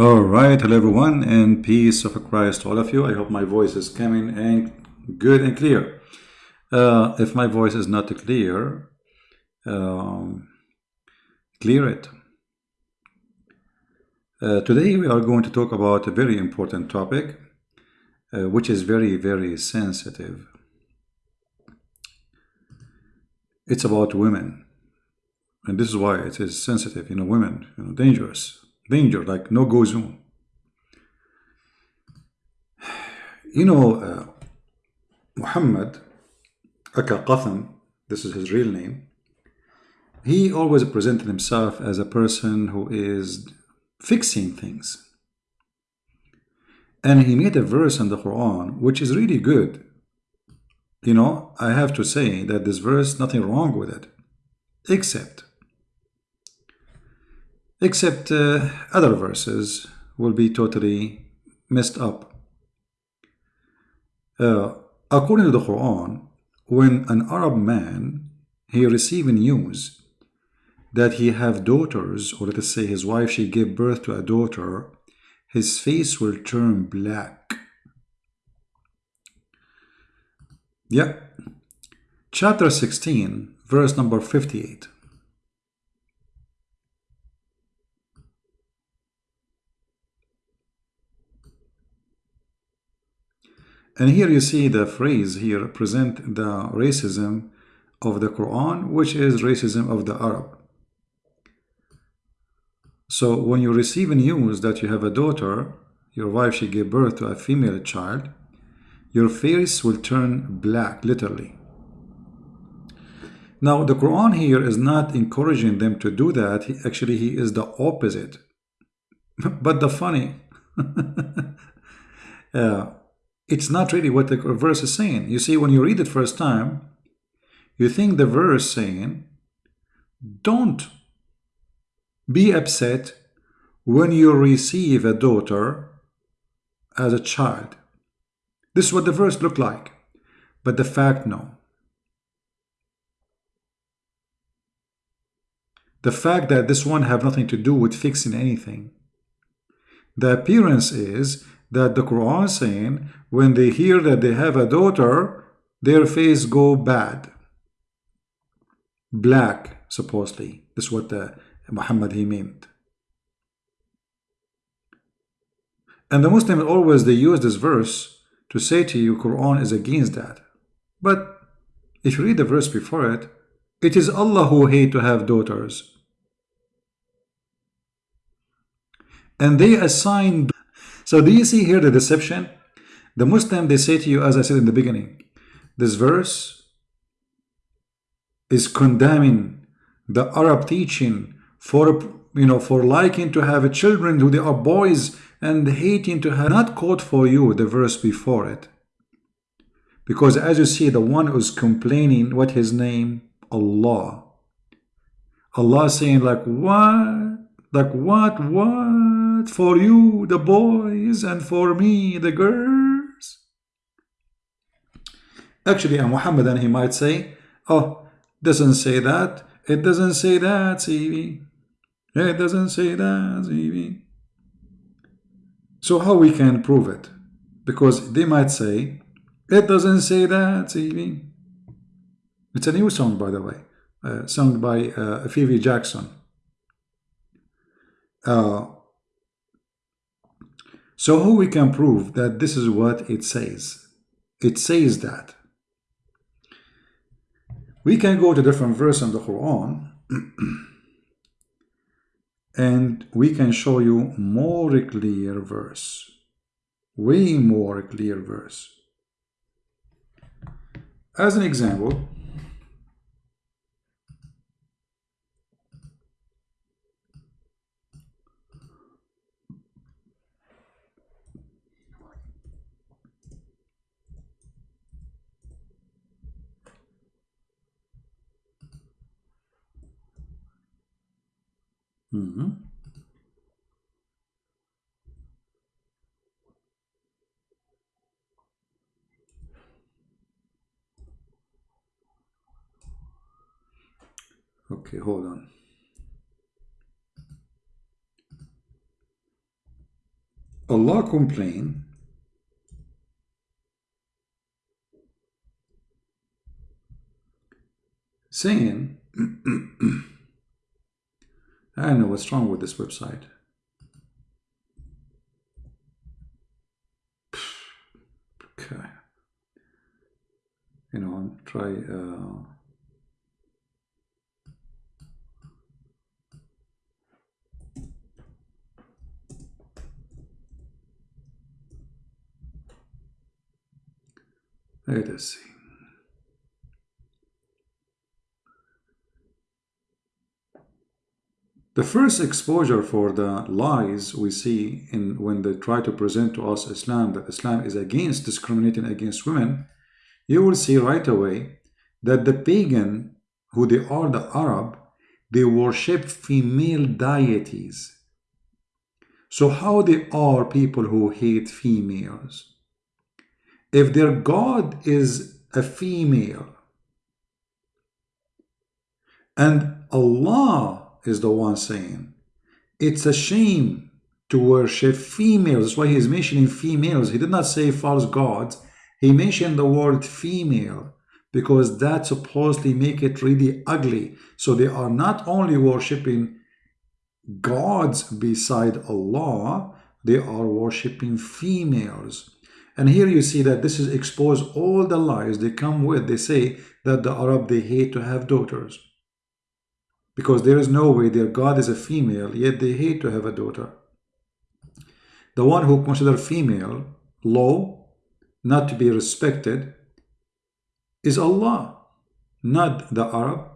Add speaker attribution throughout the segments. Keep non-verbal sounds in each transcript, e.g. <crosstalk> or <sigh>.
Speaker 1: All right, hello everyone, and peace of Christ to all of you. I hope my voice is coming and good and clear. Uh, if my voice is not clear, um, clear it. Uh, today we are going to talk about a very important topic, uh, which is very, very sensitive. It's about women, and this is why it is sensitive. You know, women, you know, dangerous danger, like no go zone. You know, uh, Muhammad Aka Qatham, this is his real name, he always presented himself as a person who is fixing things. And he made a verse in the Quran which is really good. You know, I have to say that this verse, nothing wrong with it, except except uh, other verses will be totally messed up. Uh, according to the Quran, when an Arab man he receive news that he have daughters, or let us say his wife she gave birth to a daughter, his face will turn black. Yeah. Chapter 16, verse number 58. And here you see the phrase here present the racism of the Quran, which is racism of the Arab. So when you receive news that you have a daughter, your wife, she gave birth to a female child, your face will turn black, literally. Now, the Quran here is not encouraging them to do that. He, actually, he is the opposite. <laughs> but the funny, <laughs> uh, it's not really what the verse is saying. You see, when you read it first time, you think the verse saying, don't be upset when you receive a daughter as a child. This is what the verse looked like. But the fact, no. The fact that this one have nothing to do with fixing anything. The appearance is that the Quran saying when they hear that they have a daughter, their face go bad. Black, supposedly. This is what the Muhammad he meant. And the Muslims always they use this verse to say to you Quran is against that. But if you read the verse before it, it is Allah who hate to have daughters. And they assign so do you see here the deception? The Muslim, they say to you, as I said in the beginning, this verse is condemning the Arab teaching for, you know, for liking to have children who they are boys and hating to have not quote for you the verse before it. Because as you see, the one who's complaining, what his name? Allah. Allah saying like, what? Like what? What? For you, the boys, and for me, the girls? Actually, a Muhammadan, he might say, oh, doesn't say that. It doesn't say that, CV. It doesn't say that, CV. So how we can prove it? Because they might say, it doesn't say that, CV. It's a new song, by the way, uh, sung by uh, Phoebe Jackson. Uh, so how we can prove that this is what it says? It says that. We can go to different verse in the Quran <clears throat> and we can show you more clear verse. Way more clear verse. As an example, Mm -hmm. Okay, hold on. Allah complained saying, <clears throat> I don't know what's wrong with this website. <sighs> Okay. You know, try. Uh, let us see. The first exposure for the lies we see in when they try to present to us Islam that Islam is against discriminating against women, you will see right away that the pagan, who they are the Arab, they worship female deities. So how they are people who hate females? If their God is a female and Allah is the one saying, it's a shame to worship females. That's why he is mentioning females. He did not say false gods. He mentioned the word female because that supposedly make it really ugly. So they are not only worshiping gods beside Allah, they are worshiping females. And here you see that this is expose all the lies they come with. They say that the Arab, they hate to have daughters because there is no way their God is a female, yet they hate to have a daughter. The one who consider female low, not to be respected, is Allah, not the Arab.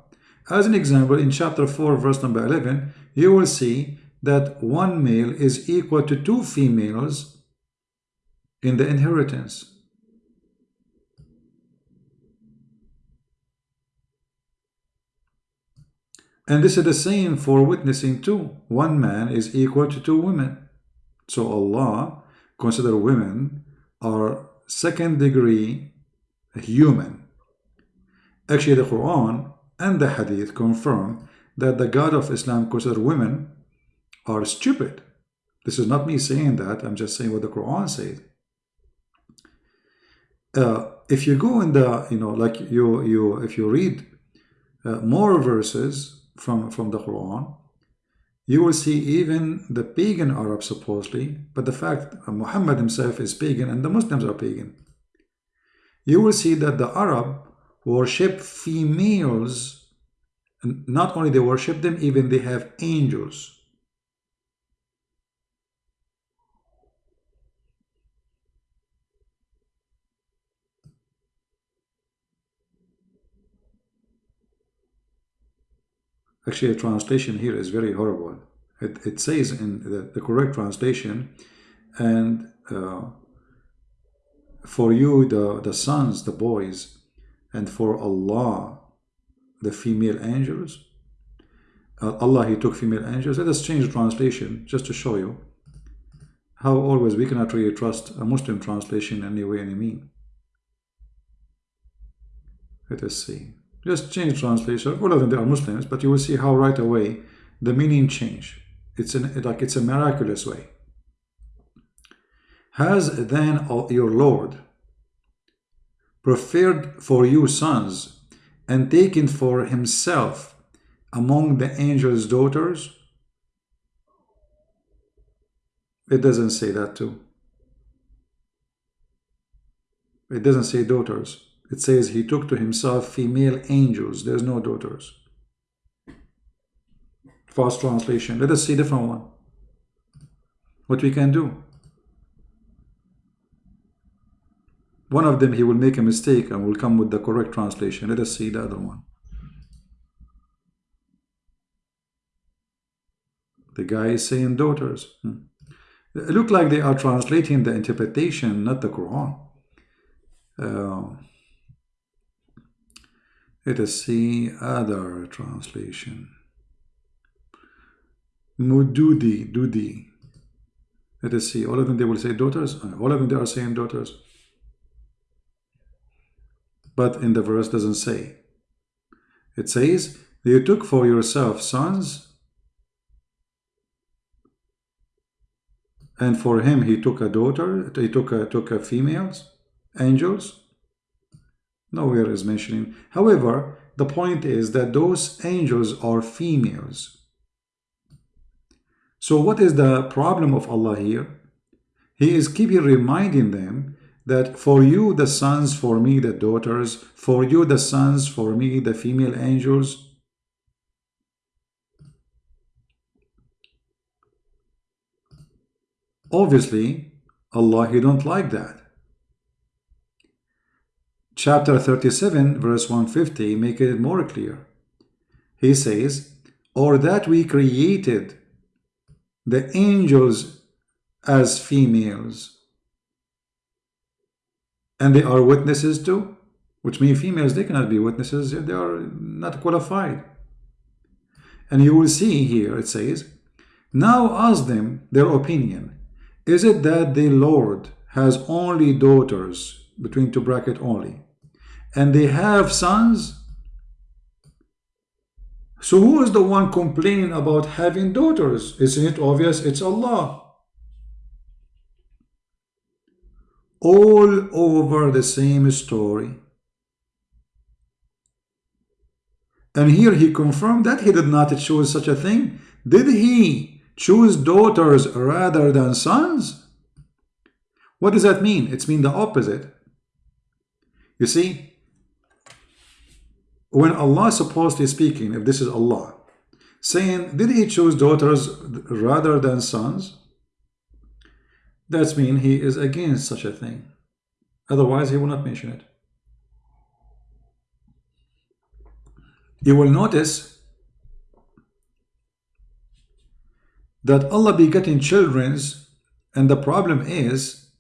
Speaker 1: As an example, in chapter 4, verse number 11, you will see that one male is equal to two females in the inheritance. And this is the same for witnessing too. One man is equal to two women. So Allah consider women are second degree human. Actually, the Quran and the Hadith confirm that the God of Islam consider women are stupid. This is not me saying that. I'm just saying what the Quran says. Uh, if you go in the, you know, like you, you, if you read uh, more verses from, from the Quran, you will see even the pagan Arab supposedly, but the fact Muhammad himself is pagan and the Muslims are pagan. You will see that the Arab worship females, not only they worship them, even they have angels. Actually, the translation here is very horrible. It, it says in the, the correct translation, and uh, for you, the, the sons, the boys, and for Allah, the female angels. Uh, Allah, He took female angels. Let us change the translation just to show you how always we cannot really trust a Muslim translation in any way, any mean. Let us see. Just change translation. All of them they are Muslims, but you will see how right away the meaning change. It's an, like it's a miraculous way. Has then your Lord preferred for you sons and taken for himself among the angels' daughters? It doesn't say that too. It doesn't say daughters. It says he took to himself female angels. There's no daughters. Fast translation. Let us see different one. What we can do. One of them, he will make a mistake and will come with the correct translation. Let us see the other one. The guy is saying daughters. Hmm. It look like they are translating the interpretation, not the Quran. Uh, let us see other translation. Maududi, Dudi. Let us see. All of them, they will say daughters. Uh, all of them, they are saying daughters. But in the verse doesn't say. It says, you took for yourself sons and for him he took a daughter, he took a, took a females, angels. Nowhere is mentioning. However, the point is that those angels are females. So what is the problem of Allah here? He is keeping reminding them that for you the sons, for me the daughters, for you the sons, for me the female angels. Obviously, Allah, He don't like that. Chapter 37, verse 150, make it more clear. He says, or that we created the angels as females. And they are witnesses too? Which means females they cannot be witnesses they are not qualified. And you will see here it says now ask them their opinion. Is it that the Lord has only daughters between two bracket only and they have sons so who is the one complaining about having daughters isn't it obvious it's Allah all over the same story. And here he confirmed that he did not choose such a thing. Did he choose daughters rather than sons? What does that mean? It's mean the opposite. You see, when Allah supposedly speaking, if this is Allah, saying, did he choose daughters rather than sons? That's mean he is against such a thing. Otherwise, he will not mention it. You will notice that Allah begetting children's and the problem is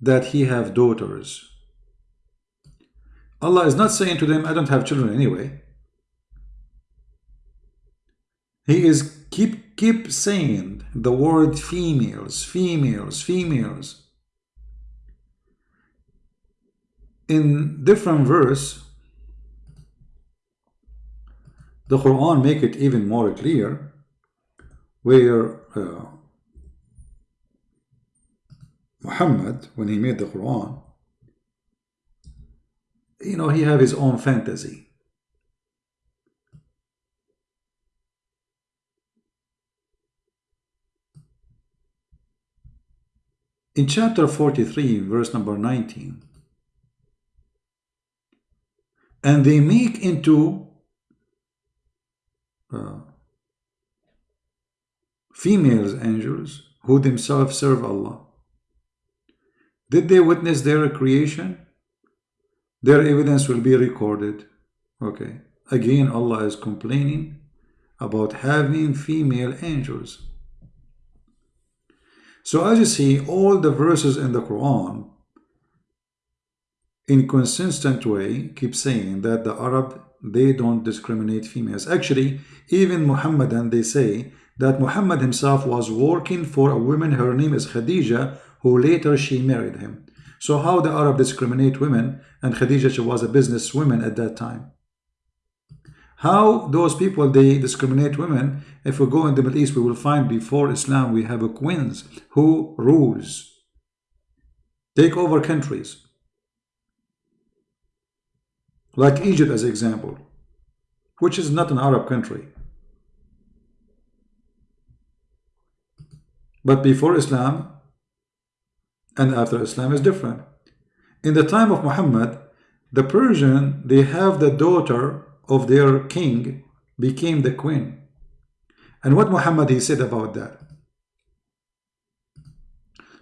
Speaker 1: that he have daughters. Allah is not saying to them, I don't have children anyway. He is keep keep saying the word females, females, females. In different verse, the Quran make it even more clear where uh, Muhammad, when he made the Quran, you know, he have his own fantasy. In chapter 43, verse number 19, and they make into uh, females angels who themselves serve Allah. Did they witness their creation? Their evidence will be recorded. Okay. Again, Allah is complaining about having female angels. So as you see, all the verses in the Quran in consistent way keep saying that the Arab they don't discriminate females. Actually, even Muhammadan they say that Muhammad himself was working for a woman, her name is Khadija, who later she married him. So how the Arab discriminate women and Khadija she was a businesswoman at that time. How those people, they discriminate women. If we go in the Middle East, we will find before Islam, we have a queens who rules, take over countries. Like Egypt as example, which is not an Arab country. But before Islam and after Islam is different. In the time of Muhammad, the Persian, they have the daughter of their king became the queen. And what Muhammad he said about that?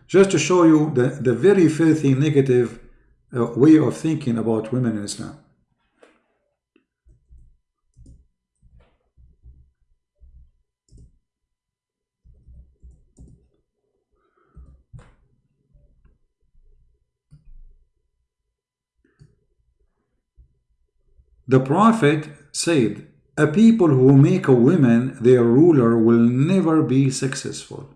Speaker 1: Just to show you the, the very filthy negative uh, way of thinking about women in Islam. The Prophet said, a people who make a woman their ruler will never be successful.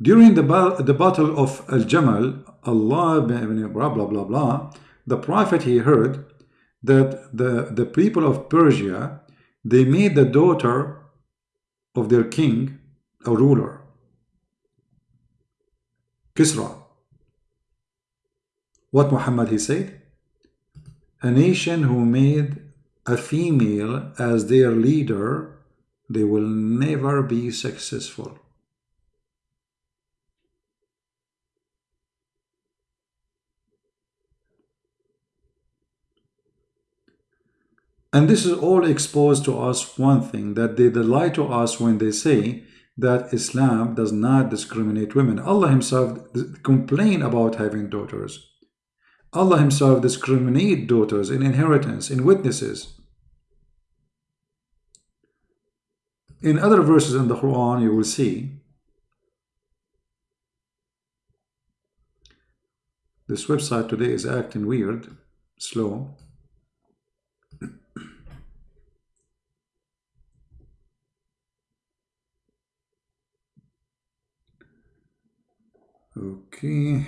Speaker 1: During the, the battle of Al-Jamal, Allah, blah, blah, blah, blah, the Prophet, he heard that the, the people of Persia, they made the daughter of their king, a ruler, Kisra. What Muhammad he said? A nation who made a female as their leader, they will never be successful. And this is all exposed to us one thing, that they, lie to us when they say that Islam does not discriminate women. Allah himself complain about having daughters. Allah himself discriminate daughters in inheritance, in witnesses. In other verses in the Quran, you will see this website today is acting weird, slow. <coughs> Okay.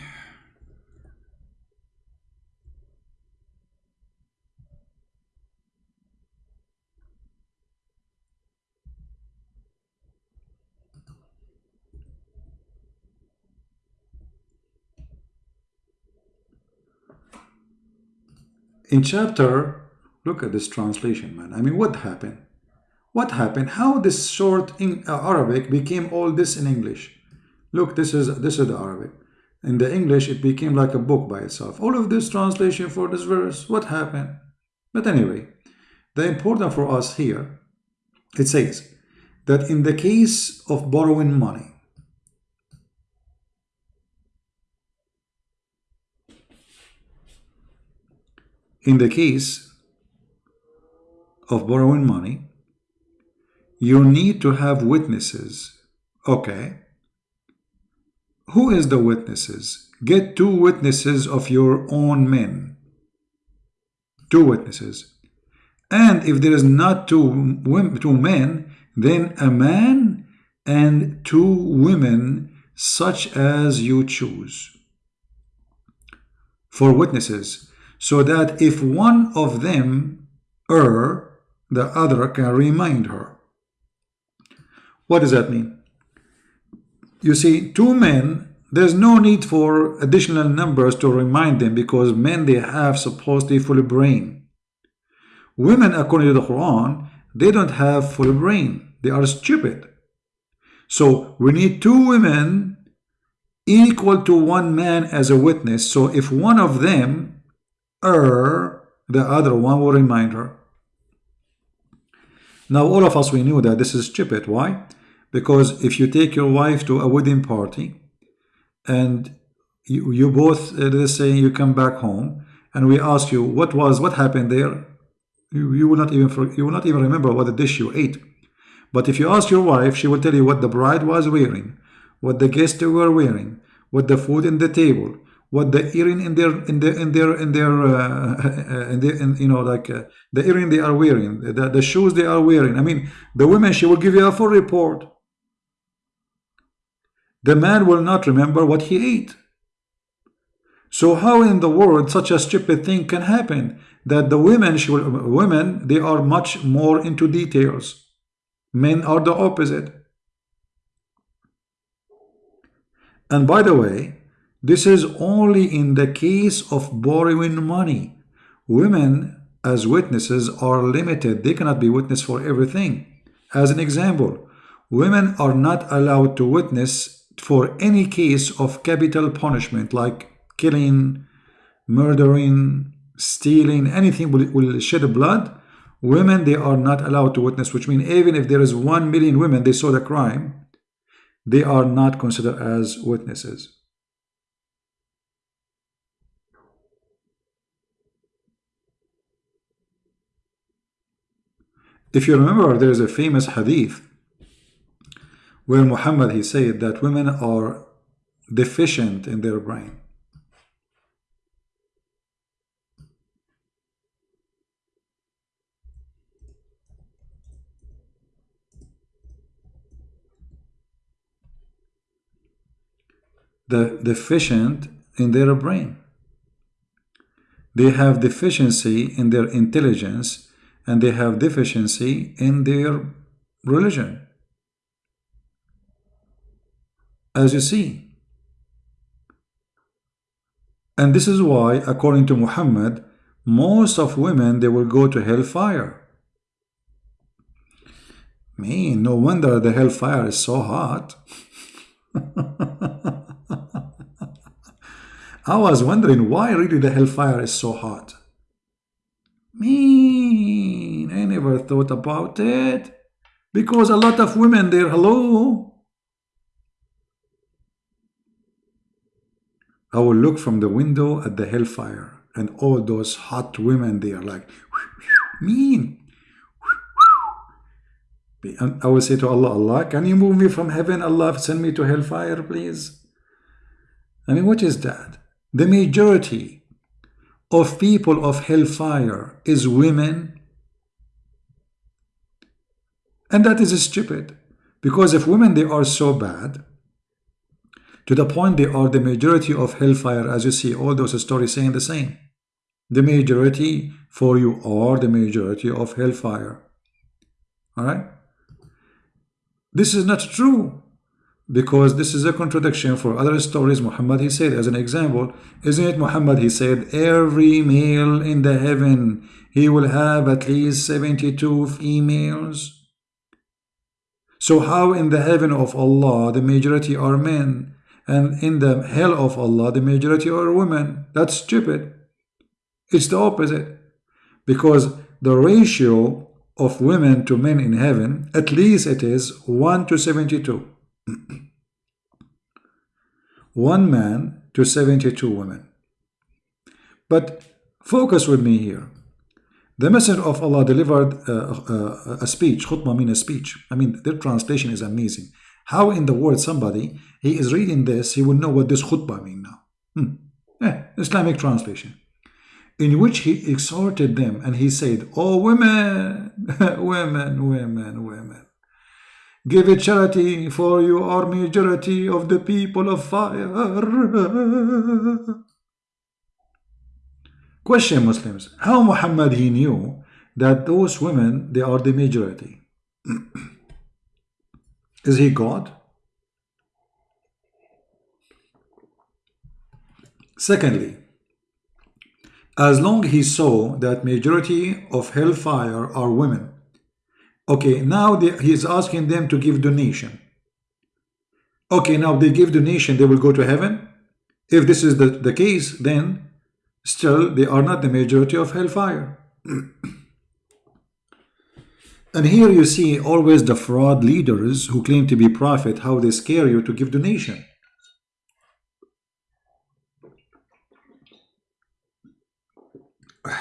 Speaker 1: In chapter, look at this translation, man. I mean, what happened? What happened? How this short in uh, Arabic became all this in English? Look, this is this is the Arabic. In the English, it became like a book by itself. All of this translation for this verse, what happened? But anyway, the important for us here, it says that in the case of borrowing money, in the case of borrowing money, you need to have witnesses. Okay. Who is the witnesses? Get two witnesses of your own men. Two witnesses. And if there is not two, two men, then a man and two women such as you choose for witnesses so that if one of them err, the other can remind her. What does that mean? You see, two men, there's no need for additional numbers to remind them because men, they have supposedly full brain. Women, according to the Quran, they don't have full brain. They are stupid. So we need two women equal to one man as a witness. So if one of them err, the other one will remind her. Now all of us, we knew that this is stupid. Why? Because if you take your wife to a wedding party and you, you both, uh, let's say you come back home and we ask you what was, what happened there, you, you will not even, you will not even remember what the dish you ate. But if you ask your wife, she will tell you what the bride was wearing, what the guests were wearing, what the food in the table, what the earring in their in their in their in their <laughs> uh, in their in, you know like uh, the earring they are wearing the, the shoes they are wearing. I mean the women she will give you a full report. The man will not remember what he ate. So how in the world such a stupid thing can happen that the women she will women they are much more into details. Men are the opposite. And by the way this is only in the case of borrowing money. Women as witnesses are limited. They cannot be witness for everything. As an example, women are not allowed to witness for any case of capital punishment like killing, murdering, stealing, anything will, will shed blood. Women, they are not allowed to witness, which means even if there is one million women, they saw the crime, they are not considered as witnesses. If you remember, there is a famous hadith where Muhammad, he said that women are deficient in their brain. The deficient in their brain. They have deficiency in their intelligence and they have deficiency in their religion. as you see. And this is why, according to Muhammad, most of women, they will go to hellfire. Man, no wonder the hellfire is so hot. <laughs> I was wondering why really the hellfire is so hot. I never thought about it. Because a lot of women there, hello. I will look from the window at the hellfire and all those hot women they are like <laughs> mean. And I will say to Allah Allah can you move me from heaven? Allah send me to hellfire please. I mean what is that? The majority of people of hellfire is women and that is stupid. Because if women they are so bad to the point they are the majority of hellfire as you see all those stories saying the same. The majority for you are the majority of hellfire. All right? This is not true. Because this is a contradiction for other stories Muhammad he said as an example. Isn't it Muhammad he said every male in the heaven he will have at least 72 females so how in the heaven of Allah the majority are men and in the hell of Allah the majority are women? That's stupid. It's the opposite. Because the ratio of women to men in heaven at least it is 1 to 72 <clears throat> one man to 72 women. But focus with me here the messenger of Allah delivered uh, uh, a speech khutbah mean a speech I mean their translation is amazing how in the world somebody, he is reading this, he will know what this khutbah means now. Hmm. Eh, Islamic translation. In which he exhorted them and he said, Oh women, <laughs> women, women, women, give a charity for you are majority of the people of fire. Question Muslims, how Muhammad he knew that those women, they are the majority? <clears throat> Is he God? Secondly, as long he saw that majority of hellfire are women, okay, now they, he is asking them to give donation. Okay, now they give donation, they will go to heaven. If this is the, the case, then still they are not the majority of hellfire. <clears throat> And here you see always the fraud leaders who claim to be prophet, how they scare you to give donation. <sighs>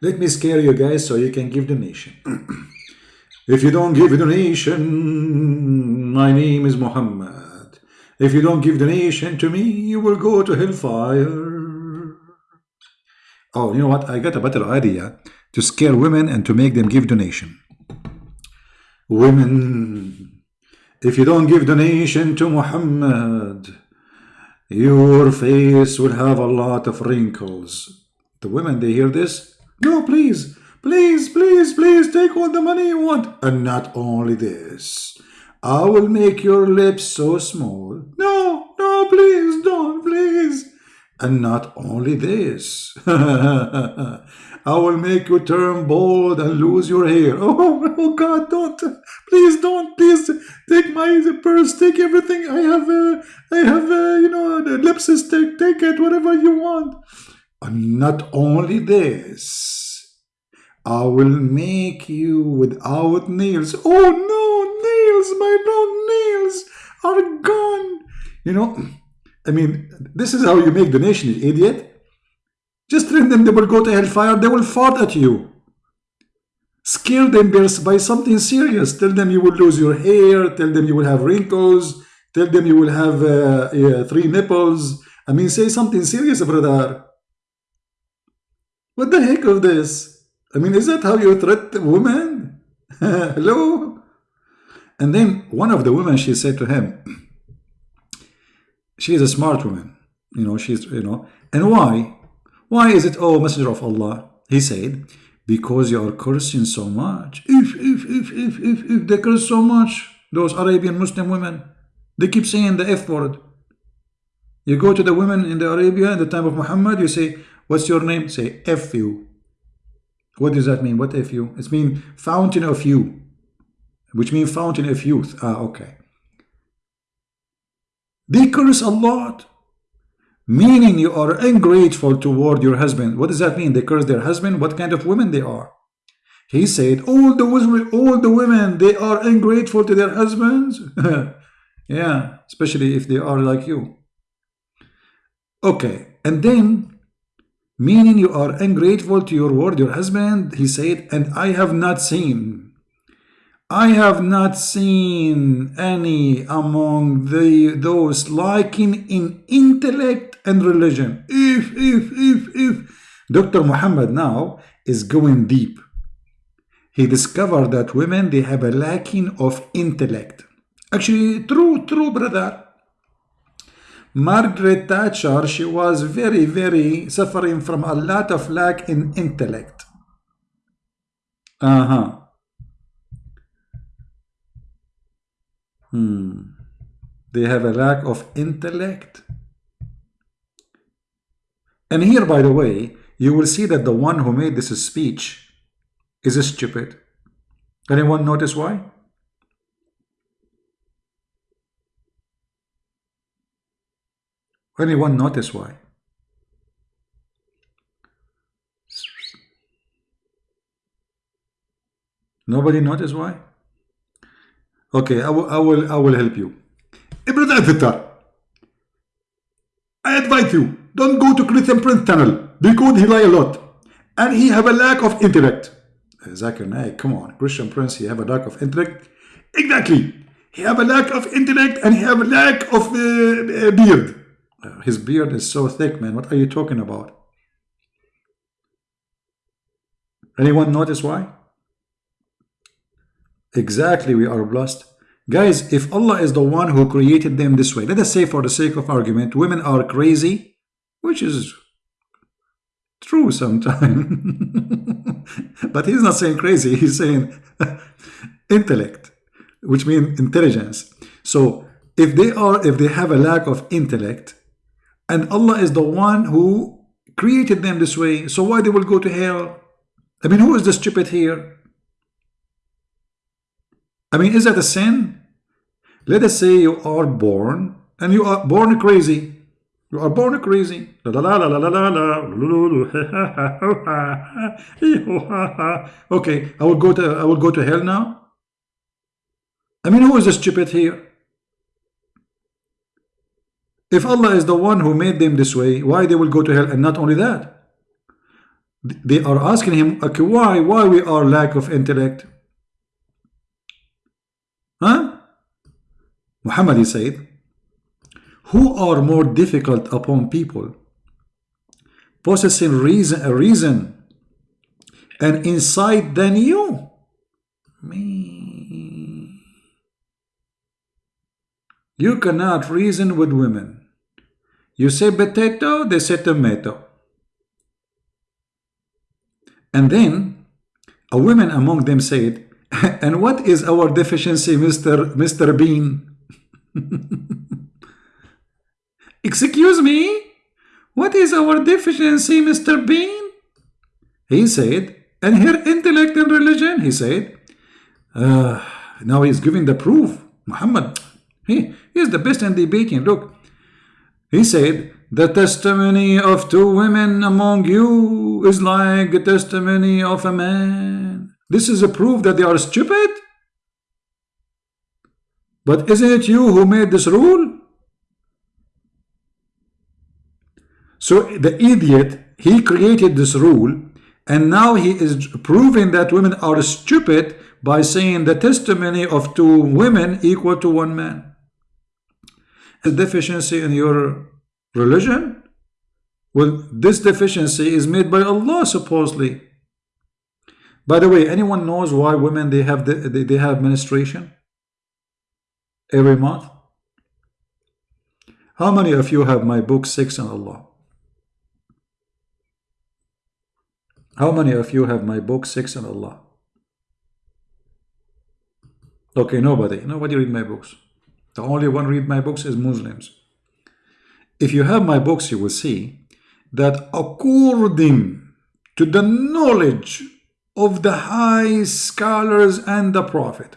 Speaker 1: Let me scare you guys so you can give donation. <clears throat> if you don't give a donation, my name is Muhammad. If you don't give donation to me, you will go to hellfire. Oh, you know what? I got a better idea to scare women and to make them give donation. Women, if you don't give donation to Muhammad, your face will have a lot of wrinkles. The women, they hear this. No, please, please, please, please take all the money you want. And not only this, I will make your lips so small. No, no, please don't, please. And not only this, <laughs> I will make you turn bald and lose your hair. <laughs> Oh, oh God, don't. Please don't. Please take my purse. Take everything. I have, uh, I have, uh, you know, lipstick. Take it, whatever you want. And not only this, I will make you without nails. Oh no, nails, my long nails are gone. You know, I mean, this is how you make the nation, idiot. Just tell them they will go to hellfire, they will fart at you. Scare them by something serious. Tell them you will lose your hair, tell them you will have wrinkles, tell them you will have uh, uh, three nipples. I mean, say something serious, brother. What the heck of this? I mean, is that how you threat women? <laughs> Hello? And then one of the women, she said to him, she is a smart woman, you know, she's, you know, and why? Why is it, oh Messenger of Allah? He said, because you are cursing so much. If, if, if, if, if, if they curse so much, those Arabian Muslim women, They keep saying the F word. You go to the women in the Arabia in the time of Muhammad, you say, what's your name? Say F you. What does that mean? What F you? It means fountain of you, which means fountain of youth. Ah, okay. They curse a lot, meaning you are ungrateful toward your husband. What does that mean? They curse their husband? What kind of women they are? He said, all the women, all the women, they are ungrateful to their husbands. <laughs> yeah, especially if they are like you. Okay, and then, meaning you are ungrateful to your word, your husband, he said, and I have not seen, I have not seen any among the those liking in intellect and religion. If, if, if, if. Dr. Muhammad now is going deep. He discovered that women, they have a lacking of intellect. Actually, true, true, brother. Margaret Thatcher, she was very, very suffering from a lot of lack in intellect. Uh-huh. Hmm. They have a lack of intellect. And here, by the way, you will see that the one who made this speech is a stupid. Anyone notice why? Anyone notice why? Nobody notice why? Okay, I will, I will, I will help you. Avatar, I advise you, don't go to Christian Prince tunnel because he lie a lot and he have a lack of intellect. Zakir Naik, come on, Christian Prince, he have a lack of intellect. Exactly. He have a lack of intellect and he have a lack of uh, beard. His beard is so thick, man. What are you talking about? Anyone notice why? Exactly, we are blessed. Guys, if Allah is the one who created them this way, let us say for the sake of argument, women are crazy, which is true sometimes. <laughs> but he's not saying crazy, he's saying <laughs> intellect, which means intelligence. So if they are, if they have a lack of intellect, and Allah is the one who created them this way. So why they will go to hell? I mean, who is the stupid here? I mean, is that a sin? Let us say you are born and you are born crazy. You are born crazy. okay, I will go to I will go to hell now. I mean, who is the stupid here? If Allah is the one who made them this way, why they will go to hell? And not only that, they are asking him, okay, why? Why we are lack of intellect? Huh? Muhammad said, who are more difficult upon people? Possessing reason, a reason and insight than you? Me. You cannot reason with women. You say potato, they say tomato. And then a woman among them said, <laughs> and what is our deficiency, Mr. Mr. Bean? <laughs> Excuse me? What is our deficiency, Mr. Bean? He said, and her intellect and religion, he said, uh, now he's giving the proof. Muhammad, he, he is the best in debating. Look, he said, The testimony of two women among you is like the testimony of a man. This is a proof that they are stupid? But isn't it you who made this rule? So the idiot, he created this rule and now he is proving that women are stupid by saying the testimony of two women equal to one man a deficiency in your religion? Well, this deficiency is made by Allah supposedly. By the way, anyone knows why women they have the, they, they have menstruation every month? How many of you have my book Six on Allah? How many of you have my book Six on Allah? Okay, nobody. Nobody read my books. The only one read my books is Muslims. If you have my books, you will see that according to the knowledge of the high scholars and the prophet,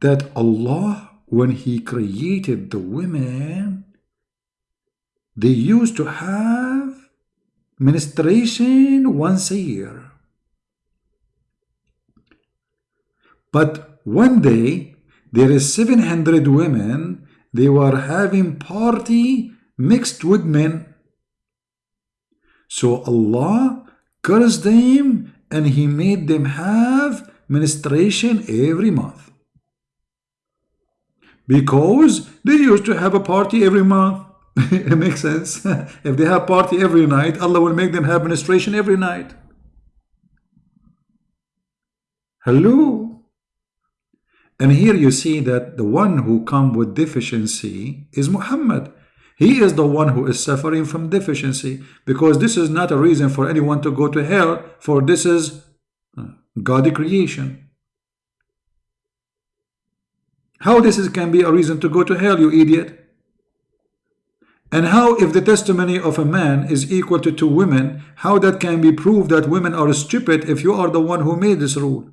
Speaker 1: that Allah, when He created the women, they used to have ministration once a year. But one day, there is 700 women, they were having party mixed with men. So Allah cursed them and He made them have ministration every month. Because they used to have a party every month. <laughs> it makes sense. <laughs> if they have party every night, Allah will make them have ministration every night. Hello? And here you see that the one who come with deficiency is Muhammad. He is the one who is suffering from deficiency because this is not a reason for anyone to go to hell for this is uh, God creation. How this is, can be a reason to go to hell, you idiot? And how if the testimony of a man is equal to two women, how that can be proved that women are stupid if you are the one who made this rule?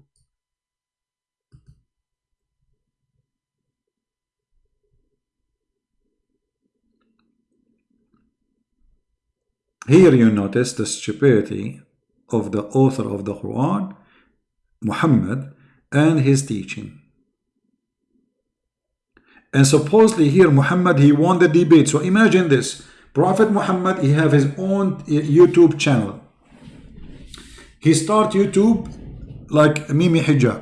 Speaker 1: Here you notice the stupidity of the author of the Quran, Muhammad, and his teaching. And supposedly here Muhammad, he won the debate. So imagine this. Prophet Muhammad, he have his own uh, YouTube channel. He start YouTube like Mimi Hijab.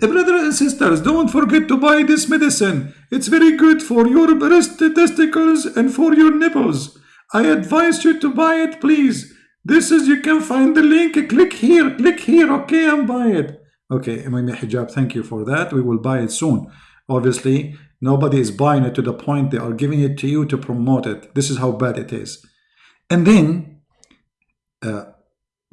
Speaker 1: Eh, Brothers and sisters, don't forget to buy this medicine. It's very good for your breast testicles and for your nipples. I advise you to buy it, please. This is, you can find the link. Click here, click here, okay, and buy it. Okay, Mimi Hijab, thank you for that. We will buy it soon. Obviously, Nobody is buying it to the point they are giving it to you to promote it. This is how bad it is. And then uh,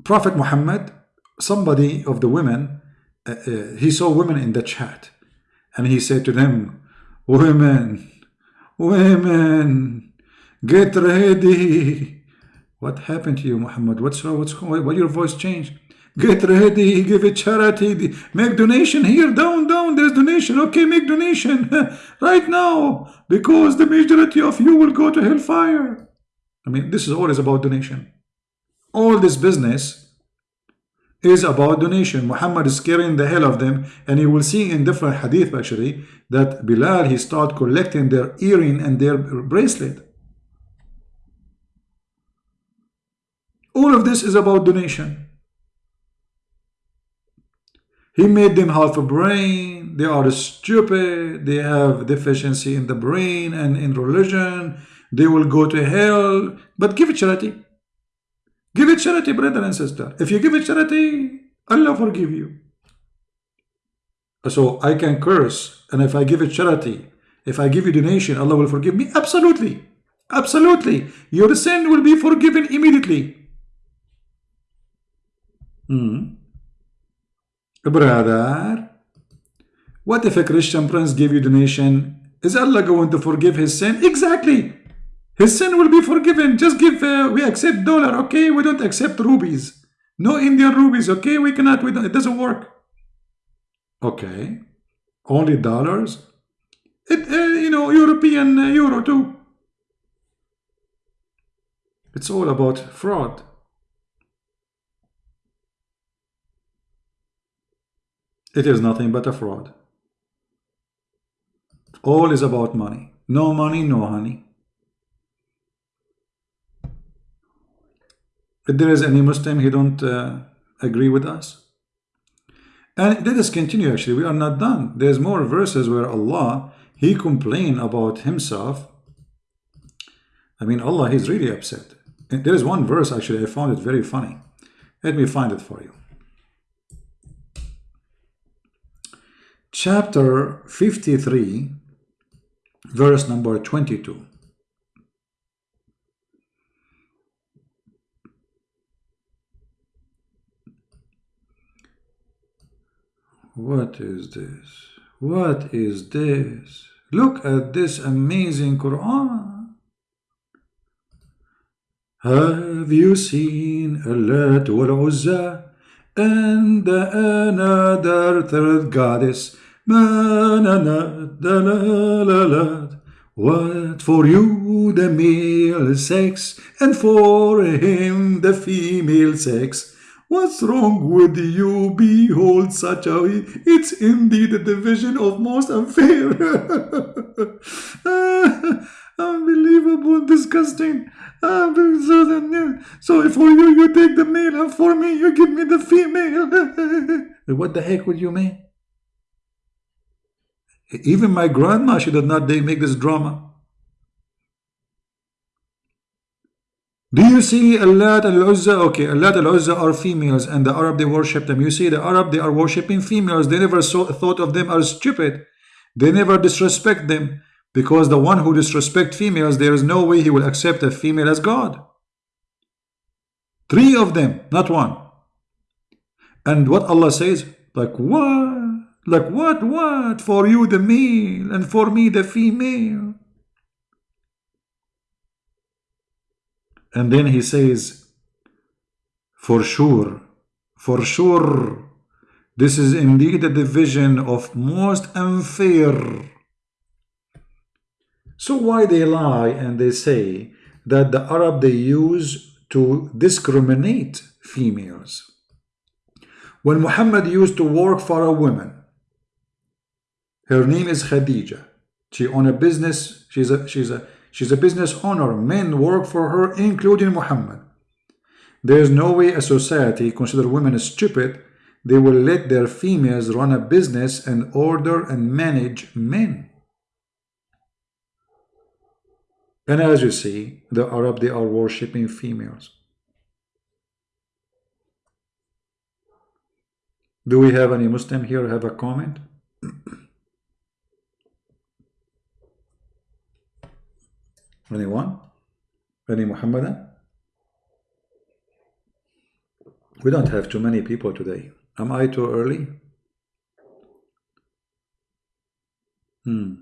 Speaker 1: Prophet Muhammad, somebody of the women, uh, uh, he saw women in the chat and he said to them, women, women, get ready. What happened to you, Muhammad? What's wrong? What's? Why your voice changed? Get ready, give a charity, make donation here, down, down, there's donation. Okay, make donation <laughs> right now because the majority of you will go to hellfire. I mean, this is always about donation. All this business is about donation. Muhammad is scaring the hell of them and you will see in different hadith actually that Bilal, he start collecting their earring and their bracelet. All of this is about donation. He made them half a brain. They are stupid. They have deficiency in the brain and in religion. They will go to hell. But give it charity. Give it charity, brother and sister. If you give it charity, Allah forgive you. So I can curse. And if I give it charity, if I give you donation, Allah will forgive me? Absolutely. Absolutely. Your sin will be forgiven immediately. Hmm. Brother, what if a Christian prince gave you donation? Is Allah going to forgive his sin? Exactly. His sin will be forgiven. Just give, uh, we accept dollar, okay? We don't accept rubies. No Indian rubies, okay? We cannot, we it doesn't work. Okay. Only dollars? It, uh, you know, European uh, euro too. It's all about fraud. It is nothing but a fraud. All is about money. No money, no honey. If there is any Muslim, he don't uh, agree with us. And let us continue actually, we are not done. There's more verses where Allah, he complain about himself. I mean, Allah, he's really upset. And there is one verse actually, I found it very funny. Let me find it for you. Chapter 53, verse number 22. What is this? What is this? Look at this amazing Quran. Have you seen Allat wal Uzza and another third goddess? What for you the male sex and for him the female sex? What's wrong with you? Behold such a it's indeed a division of most unfair. <laughs> Unbelievable, disgusting. So for you, you take the male, and for me, you give me the female. <laughs> what the heck would you mean? Even my grandma, she did not make this drama. Do you see Allat al-Uzza? Okay, Allat al-Uzza are females and the Arab, they worship them. You see, the Arab, they are worshipping females. They never saw, thought of them as stupid. They never disrespect them because the one who disrespect females, there is no way he will accept a female as God. Three of them, not one. And what Allah says, like what? Like what, what? For you the male and for me the female. And then he says, for sure, for sure, this is indeed a division of most unfair. So why they lie and they say that the Arab they use to discriminate females? When Muhammad used to work for a woman, her name is Khadija. She own a business. She's a she's a she's a business owner. Men work for her, including Muhammad. There is no way a society consider women stupid. They will let their females run a business and order and manage men. And as you see, the Arab, they are worshipping females. Do we have any Muslim here have a comment? <clears throat> Anyone? Any Muhammadan? We don't have too many people today. Am I too early? Hmm.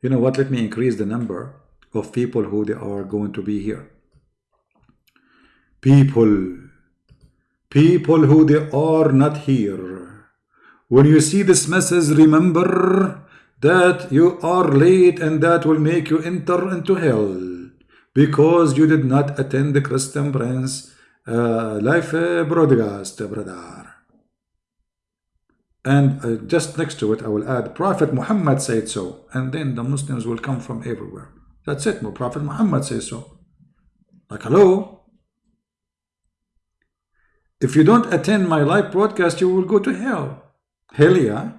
Speaker 1: You know what? Let me increase the number of people who they are going to be here. People, people who they are not here. When you see this message, remember that you are late and that will make you enter into hell because you did not attend the Christian Prince uh, live uh, broadcast, brother. And uh, just next to it, I will add, Prophet Muhammad said so. And then the Muslims will come from everywhere. That's it. Prophet Muhammad says so. Like, hello? If you don't attend my live broadcast, you will go to hell. Hell yeah.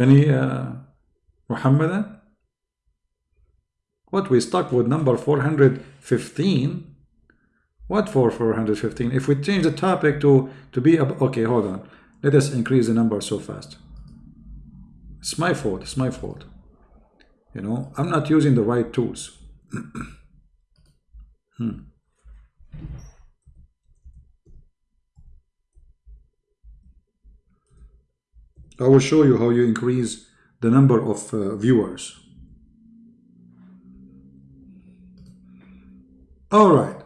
Speaker 1: Any uh, Muhammadan? What we stuck with number 415? What for 415? If we change the topic to to be okay, hold on. Let us increase the number so fast. It's my fault. It's my fault. You know, I'm not using the right tools. <clears throat> hmm. I will show you how you increase the number of uh, viewers. All right.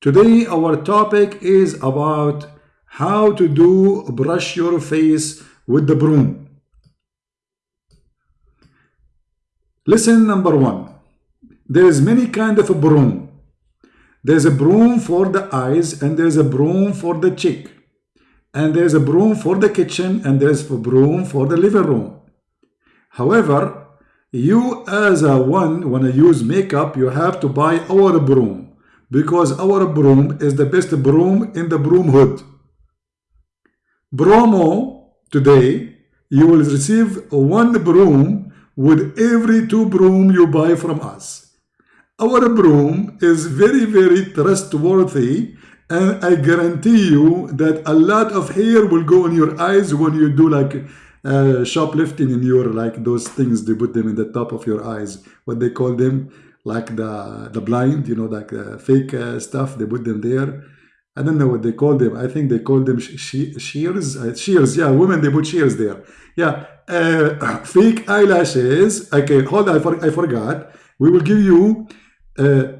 Speaker 1: Today our topic is about how to do brush your face with the broom. Listen number one. There is many kind of a broom. There's a broom for the eyes and there's a broom for the cheek and there's a broom for the kitchen and there's a broom for the living room. However, you as a one, when you use makeup, you have to buy our broom because our broom is the best broom in the broom hood. Bromo today, you will receive one broom with every two broom you buy from us. Our broom is very, very trustworthy and I guarantee you that a lot of hair will go in your eyes when you do like uh, shoplifting in your like those things they put them in the top of your eyes what they call them like the the blind you know like uh, fake uh, stuff they put them there I don't know what they call them. I think they call them she shears. Uh, shears, yeah, women, they put shears there. Yeah, uh, <coughs> fake eyelashes. Okay, hold on, I, for, I forgot. We will give you a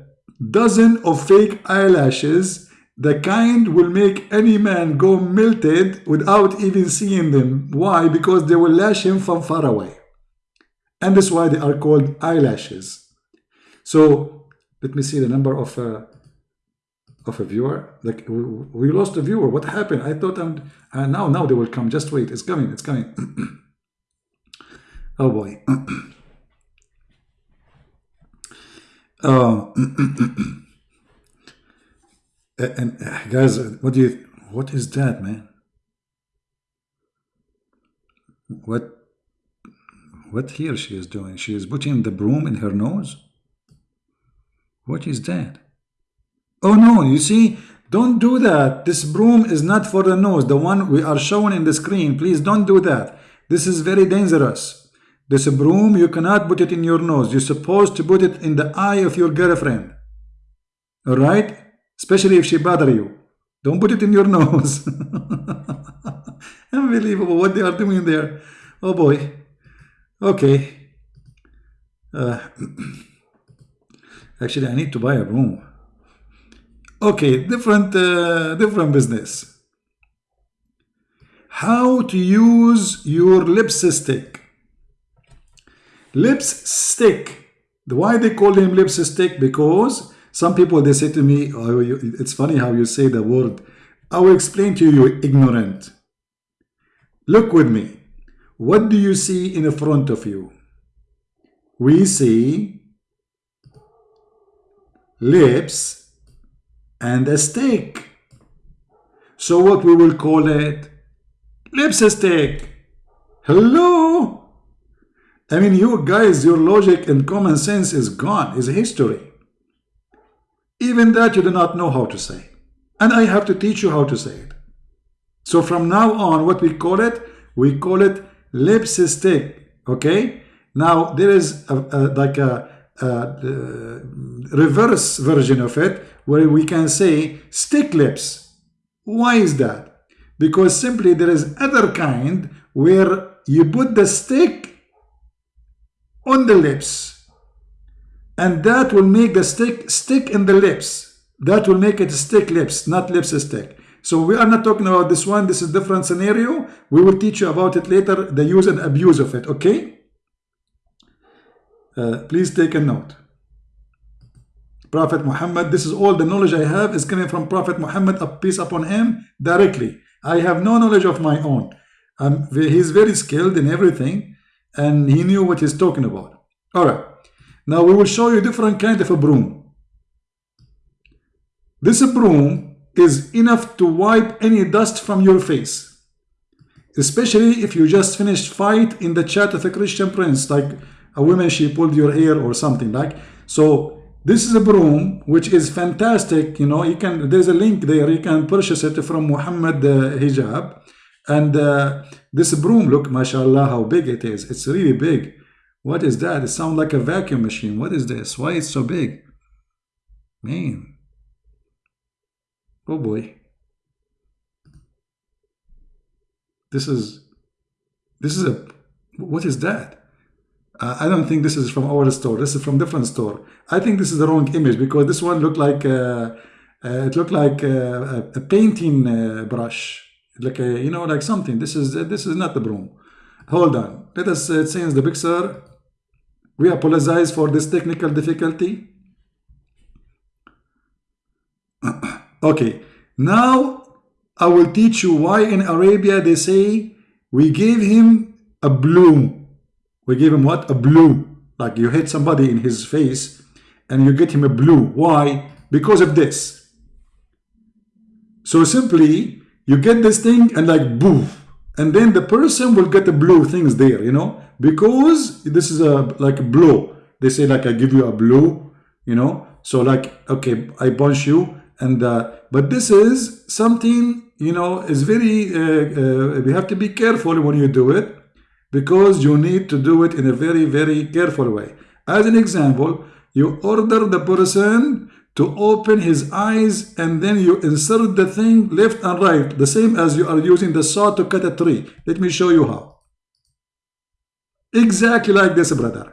Speaker 1: dozen of fake eyelashes. The kind will make any man go melted without even seeing them. Why? Because they will lash him from far away. And that's why they are called eyelashes. So let me see the number of uh, of a viewer. Like we, lost a viewer. What happened? I thought I'm uh, now. Now they will come. Just wait. It's coming. It's coming. <clears throat> oh boy. <clears throat> uh, <clears throat> and uh, guys, what do you? What is that, man? What? What here she is doing? She is putting the broom in her nose. What is that? Oh no, you see, don't do that. This broom is not for the nose. The one we are showing in the screen, please don't do that. This is very dangerous. This broom, you cannot put it in your nose. You're supposed to put it in the eye of your girlfriend. All right? Especially if she bother you. Don't put it in your <laughs> nose. Unbelievable what they are doing there. Oh boy. Okay. Uh, <clears throat> actually, I need to buy a room. Okay, different, uh, different business. How to use your lipstick. Lipstick. Why they call him lipstick? Because some people, they say to me, oh, it's funny how you say the word. I will explain to you, ignorant. Look with me. What do you see in the front of you? We see lips and a stick. So what we will call it? Lipstick. Hello? I mean, you guys, your logic and common sense is gone, is history. Even that you do not know how to say. And I have to teach you how to say it. So from now on, what we call it? We call it lipstick. Okay? Now, there is a, a, like a, a uh, reverse version of it where we can say stick lips. Why is that? Because simply there is other kind where you put the stick on the lips and that will make the stick stick in the lips. That will make it stick lips, not lips stick. So we are not talking about this one. This is different scenario. We will teach you about it later, the use and abuse of it, okay? Uh, please take a note. Prophet Muhammad, this is all the knowledge I have is coming from Prophet Muhammad, peace upon him, directly. I have no knowledge of my own. Um, he's very skilled in everything and he knew what he's talking about. All right. Now we will show you different kind of a broom. This broom is enough to wipe any dust from your face. Especially if you just finished fight in the chat of a Christian prince, like a woman, she pulled your hair or something like. So this is a broom which is fantastic. You know, you can. There's a link there. You can purchase it from Muhammad uh, Hijab, and uh, this broom. Look, mashallah, how big it is. It's really big. What is that? It sounds like a vacuum machine. What is this? Why it's so big? Man. Oh boy. This is. This is a. What is that? Uh, I don't think this is from our store. This is from different store. I think this is the wrong image because this one looked like uh, uh, it looked like uh, a, a painting uh, brush, like a, you know, like something. This is this is not the broom. Hold on. Let us change the picture. We apologize for this technical difficulty. <clears throat> okay. Now I will teach you why in Arabia they say we gave him a bloom we gave him what? A blue. Like you hit somebody in his face and you get him a blue. Why? Because of this. So simply, you get this thing and like boof. And then the person will get the blue things there, you know, because this is a like blow. They say like I give you a blue, you know. So like, okay, I punch you. And uh, but this is something, you know, is very, uh, uh, we have to be careful when you do it because you need to do it in a very, very careful way. As an example, you order the person to open his eyes and then you insert the thing left and right the same as you are using the saw to cut a tree. Let me show you how. Exactly like this brother.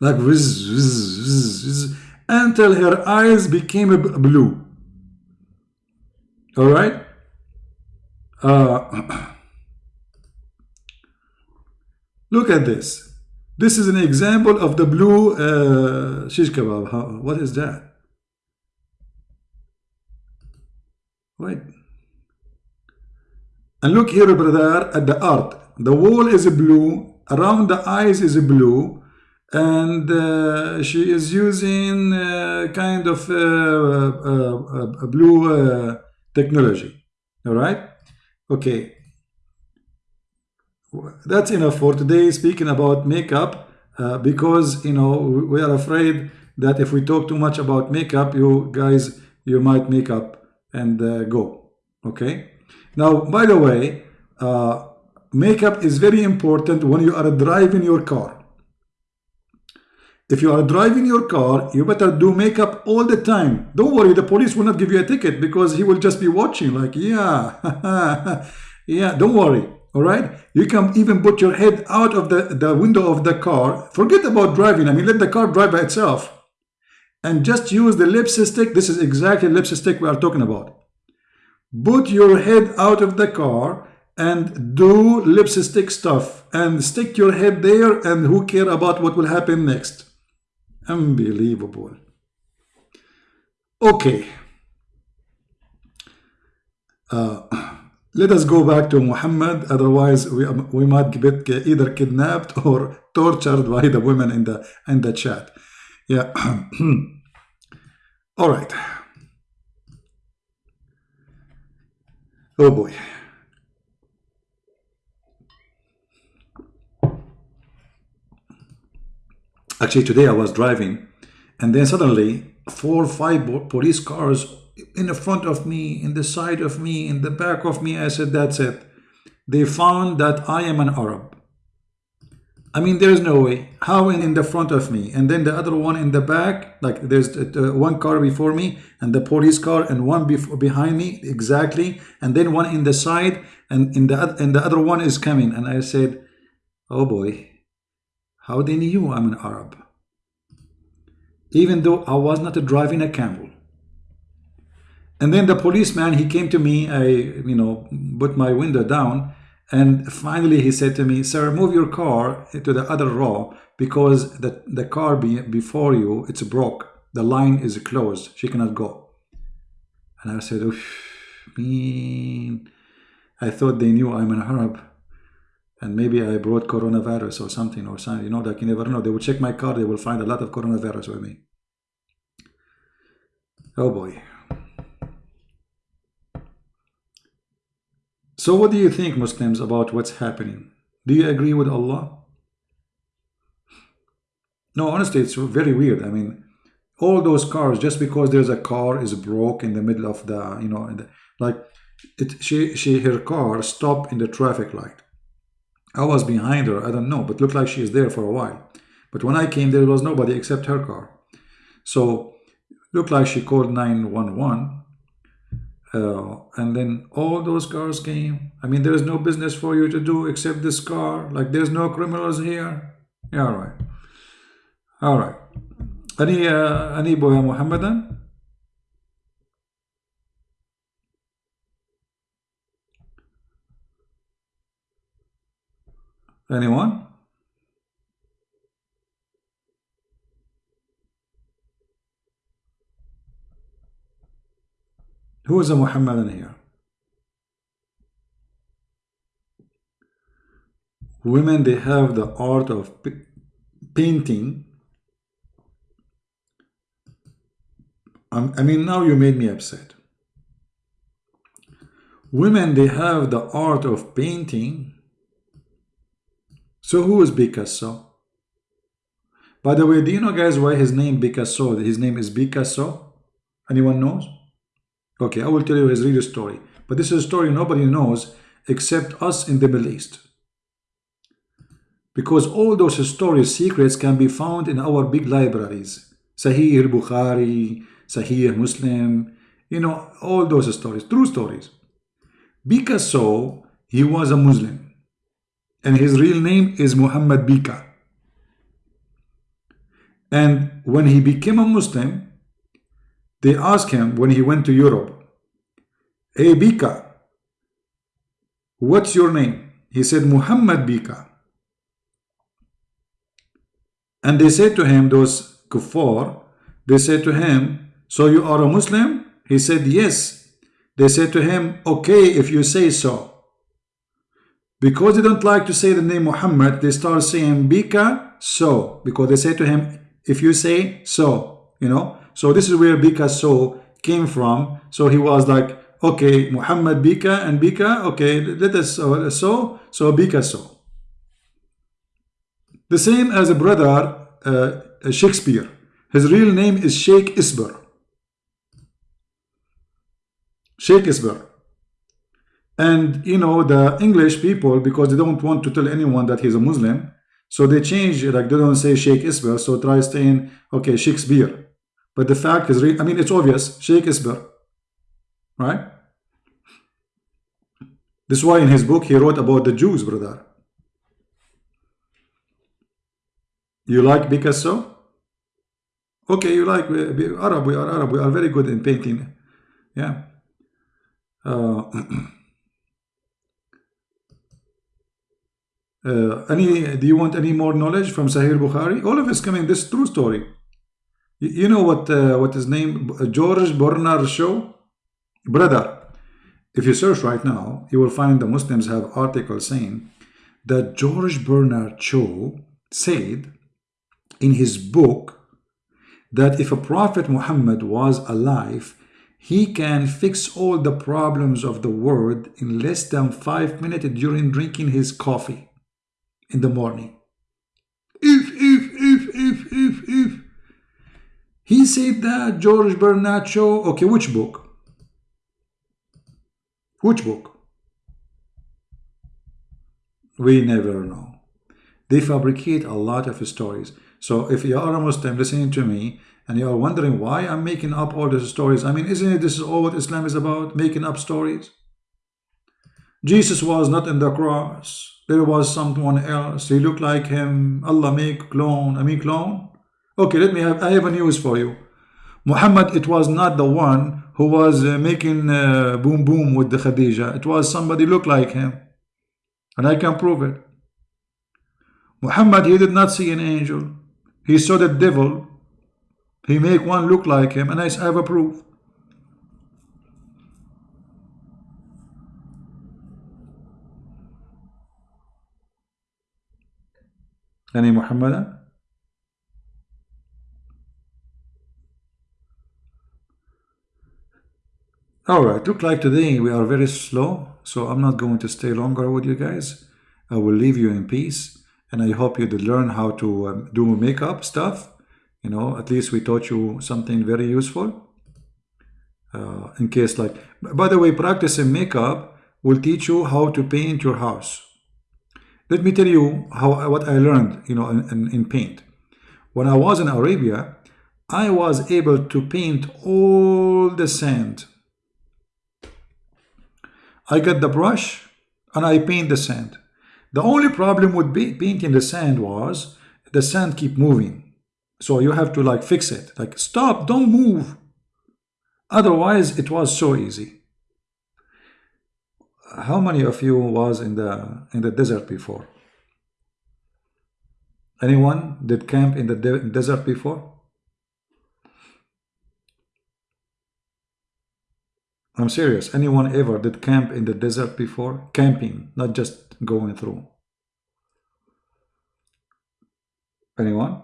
Speaker 1: Like whiz, whiz, whiz, whiz, until her eyes became blue. All right? Uh, <clears throat> look at this. This is an example of the blue uh, shish kebab. What is that? Wait. And look here, brother, at the art. The wall is blue, around the eyes is blue, and uh, she is using uh, kind of uh, uh, uh blue technology. All right? Okay that's enough for today speaking about makeup uh, because you know we are afraid that if we talk too much about makeup you guys you might make up and uh, go okay? Now by the way uh, makeup is very important when you are driving your car. If you are driving your car you better do makeup all the time. Don't worry the police will not give you a ticket because he will just be watching like yeah <laughs> yeah don't worry all right? You can even put your head out of the the window of the car. Forget about driving i mean let the car drive by itself and just use the lipstick. This is exactly lipstick we are talking about. Put your head out of the car and do lipstick stuff and stick your head there and who care about what will happen next. Unbelievable. Okay. Uh, let us go back to Muhammad. Otherwise we, we might get either kidnapped or tortured by the women in the in the chat yeah <clears throat> all right oh boy actually today I was driving and then suddenly four or five police cars in the front of me, in the side of me, in the back of me. I said, that's it. They found that I am an Arab. I mean, there's no way. How in, in the front of me? And then the other one in the back, like there's uh, one car before me and the police car and one before, behind me, exactly. And then one in the side and in the, and the other one is coming. And I said, oh boy, how they knew I'm an Arab? Even though I was not driving a camel. And then the policeman, he came to me, I, you know, put my window down, and finally he said to me, sir, move your car to the other row because the, the car be, before you, it's broke. The line is closed. She cannot go. And I said, mean, I thought they knew I'm an Arab. And maybe I brought coronavirus or something or something. You know, like you never know. They will check my car. They will find a lot of coronavirus with me. Oh boy. So what do you think, Muslims, about what's happening? Do you agree with Allah? No, honestly, it's very weird. I mean, all those cars, just because there's a car is broke in the middle of the, you know, the, like, it, she, she, her car stopped in the traffic light. I was behind her, I don't know, but looked like she is there for a while. But when I came, there was nobody except her car. So, looked like she called 911 uh, and then all those cars came. I mean, there is no business for you to do except this car. Like, there's no criminals here. Yeah, all right. All right. Any, uh, any boy Muhammadan? Anyone? Who is a Muhammadan here? Women, they have the art of painting. Um, I mean, now you made me upset. Women, they have the art of painting. So who is Picasso? By the way, do you know guys why his name Picasso? His name is Picasso? Anyone knows? Okay, I will tell you his real story. But this is a story nobody knows except us in the Middle East. Because all those stories, secrets can be found in our big libraries. Sahih al-Bukhari, Sahih Muslim, you know, all those stories, true stories. Bika saw he was a Muslim and his real name is Muhammad Bika. And when he became a Muslim, they asked him when he went to Europe, Hey Bika, what's your name? He said, Muhammad Bika. And they said to him, those kuffar, they said to him, so you are a Muslim? He said, yes. They said to him, okay, if you say so. Because they don't like to say the name Muhammad, they start saying Bika, so. Because they say to him, if you say so, you know. So this is where Bika so came from. So he was like, okay, Muhammad Bika and Bika, okay, let us uh, so, so Bika so. The same as a brother uh, Shakespeare. His real name is Sheikh Isber. Sheikh Isber. And you know, the English people, because they don't want to tell anyone that he's a Muslim, so they change, like they don't say Sheikh Isber, so try saying, okay, Shakespeare. But the fact is, I mean, it's obvious, Sheikh Isber, right? This is why in his book he wrote about the Jews, brother. You like Picasso? Okay, you like uh, Arab, we are Arab, we are very good in painting. Yeah. Uh, <clears throat> uh, any, do you want any more knowledge from Sahih Bukhari? All of us coming, this true story. You, know what, uh, what his name, George Bernard Shaw? Brother, if you search right now, you will find the Muslims have articles saying that George Bernard Shaw said in his book that if a Prophet Muhammad was alive, he can fix all the problems of the world in less than five minutes during drinking his coffee in the morning. If, if. He said that, George Bernard Shaw. Okay, which book? Which book? We never know. They fabricate a lot of stories. So if you are a Muslim listening to me and you are wondering why I'm making up all these stories, I mean, isn't it this is all what Islam is about? Making up stories? Jesus was not in the cross. There was someone else. He looked like him. Allah make clone. I mean clone. Okay, let me have, I have a news for you. Muhammad, it was not the one who was uh, making uh, boom boom with the Khadija. It was somebody look like him. And I can prove it. Muhammad, he did not see an angel. He saw the devil. He make one look like him. And I have a proof. Any Muhammadan? All right, look like today we are very slow, so I'm not going to stay longer with you guys. I will leave you in peace, and I hope you did learn how to um, do makeup stuff. You know, at least we taught you something very useful. Uh, in case like, by the way, practicing makeup will teach you how to paint your house. Let me tell you how what I learned, you know, in, in, in paint. When I was in Arabia, I was able to paint all the sand I get the brush and I paint the sand. The only problem with painting the sand was the sand keep moving. So you have to like fix it. Like stop, don't move. Otherwise it was so easy. How many of you was in the in the desert before? Anyone did camp in the de desert before? I'm serious. Anyone ever did camp in the desert before? Camping, not just going through. Anyone?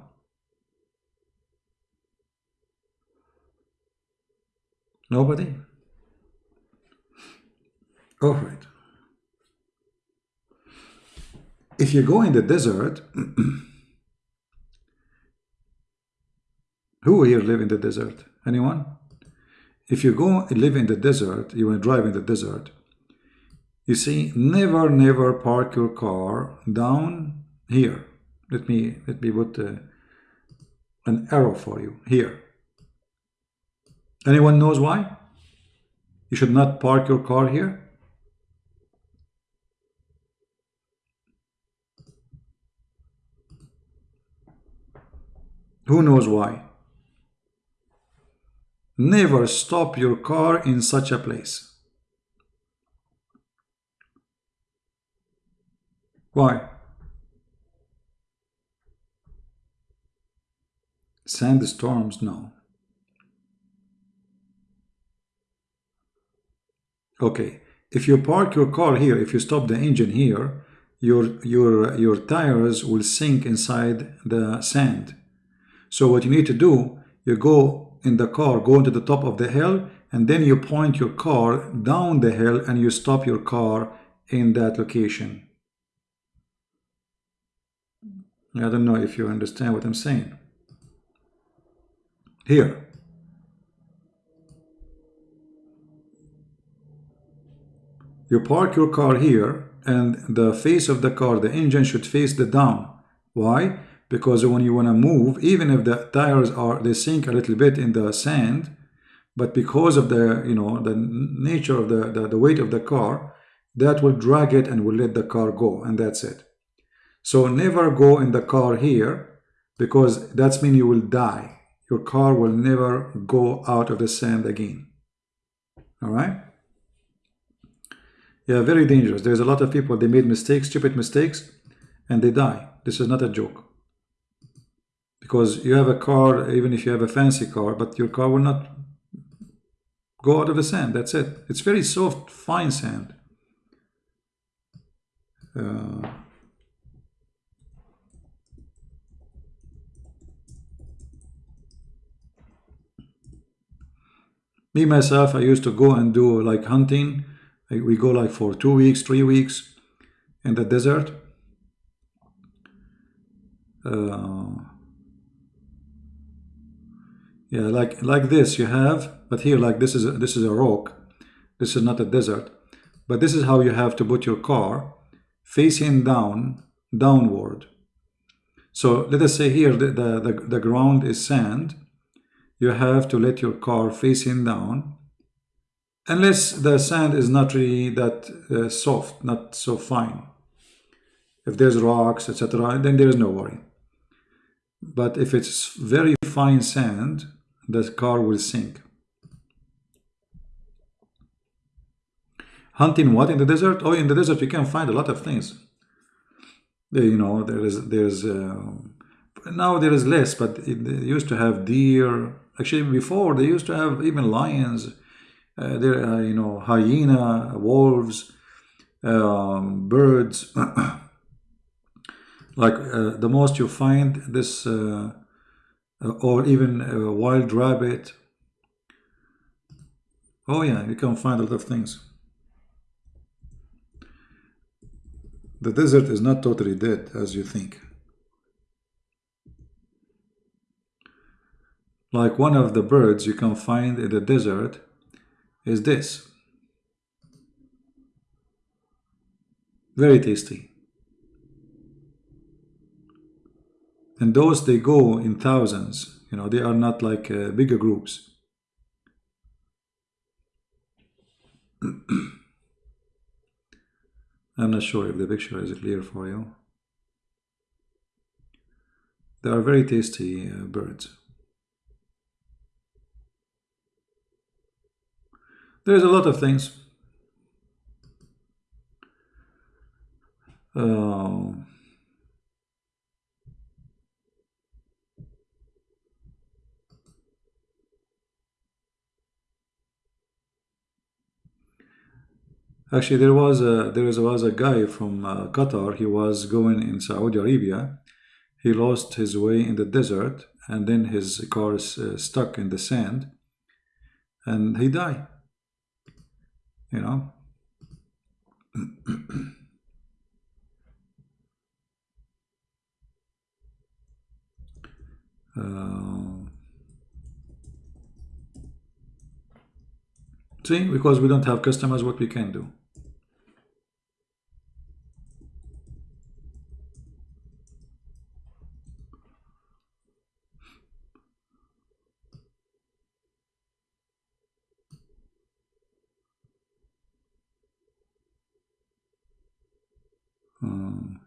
Speaker 1: Nobody? All right. If you go in the desert, <clears throat> who here live in the desert? Anyone? If you go and live in the desert, you want to drive in the desert, you see, never, never park your car down here. Let me let me put uh, an arrow for you here. Anyone knows why? You should not park your car here. Who knows why? Never stop your car in such a place. Why? Sandstorms, no. Okay, if you park your car here, if you stop the engine here, your, your, your tires will sink inside the sand. So what you need to do, you go in the car, go into the top of the hill, and then you point your car down the hill and you stop your car in that location. I don't know if you understand what I'm saying. Here. You park your car here and the face of the car, the engine should face the down. Why? Because when you want to move, even if the tires are, they sink a little bit in the sand, but because of the, you know, the nature of the, the, the weight of the car, that will drag it and will let the car go and that's it. So never go in the car here because that's mean you will die. Your car will never go out of the sand again. All right? Yeah, very dangerous. There's a lot of people, they made mistakes, stupid mistakes, and they die. This is not a joke. Because you have a car, even if you have a fancy car, but your car will not go out of the sand. That's it. It's very soft, fine sand. Uh, me myself i used to go and do like hunting we go like for two weeks three weeks in the desert uh, yeah like like this you have but here like this is a, this is a rock. This is not a desert. But this is how you have to put your car facing down downward. So let us say here the, the, the, the ground is sand. You have to let your car facing down. Unless the sand is not really that uh, soft not so fine. If there's rocks etc then there is no worry. But if it's very fine sand the car will sink. Hunting what? In the desert? Oh in the desert you can find a lot of things. You know there is there's uh, now there is less but it, used to have deer. Actually, before they used to have even lions, uh, there, uh, you know, hyena, wolves, um, birds. <coughs> like uh, the most you find this, uh, uh, Uh, or even a wild rabbit. Oh yeah, you can find a lot of things. The desert is not totally dead as you think. Like one of the birds you can find in the desert is this. Very tasty. And those, they go in thousands. You know, they are not like uh, bigger groups. <clears throat> I'm not sure if the picture is clear for you. They are very tasty uh, birds. There's a lot of things. Uh, Actually, there was a there was a guy from uh, Qatar. He was going in Saudi Arabia. He lost his way in the desert, and then his car is uh, stuck in the sand, and he died you know <coughs> uh, see because we don't have customers what we can do Um,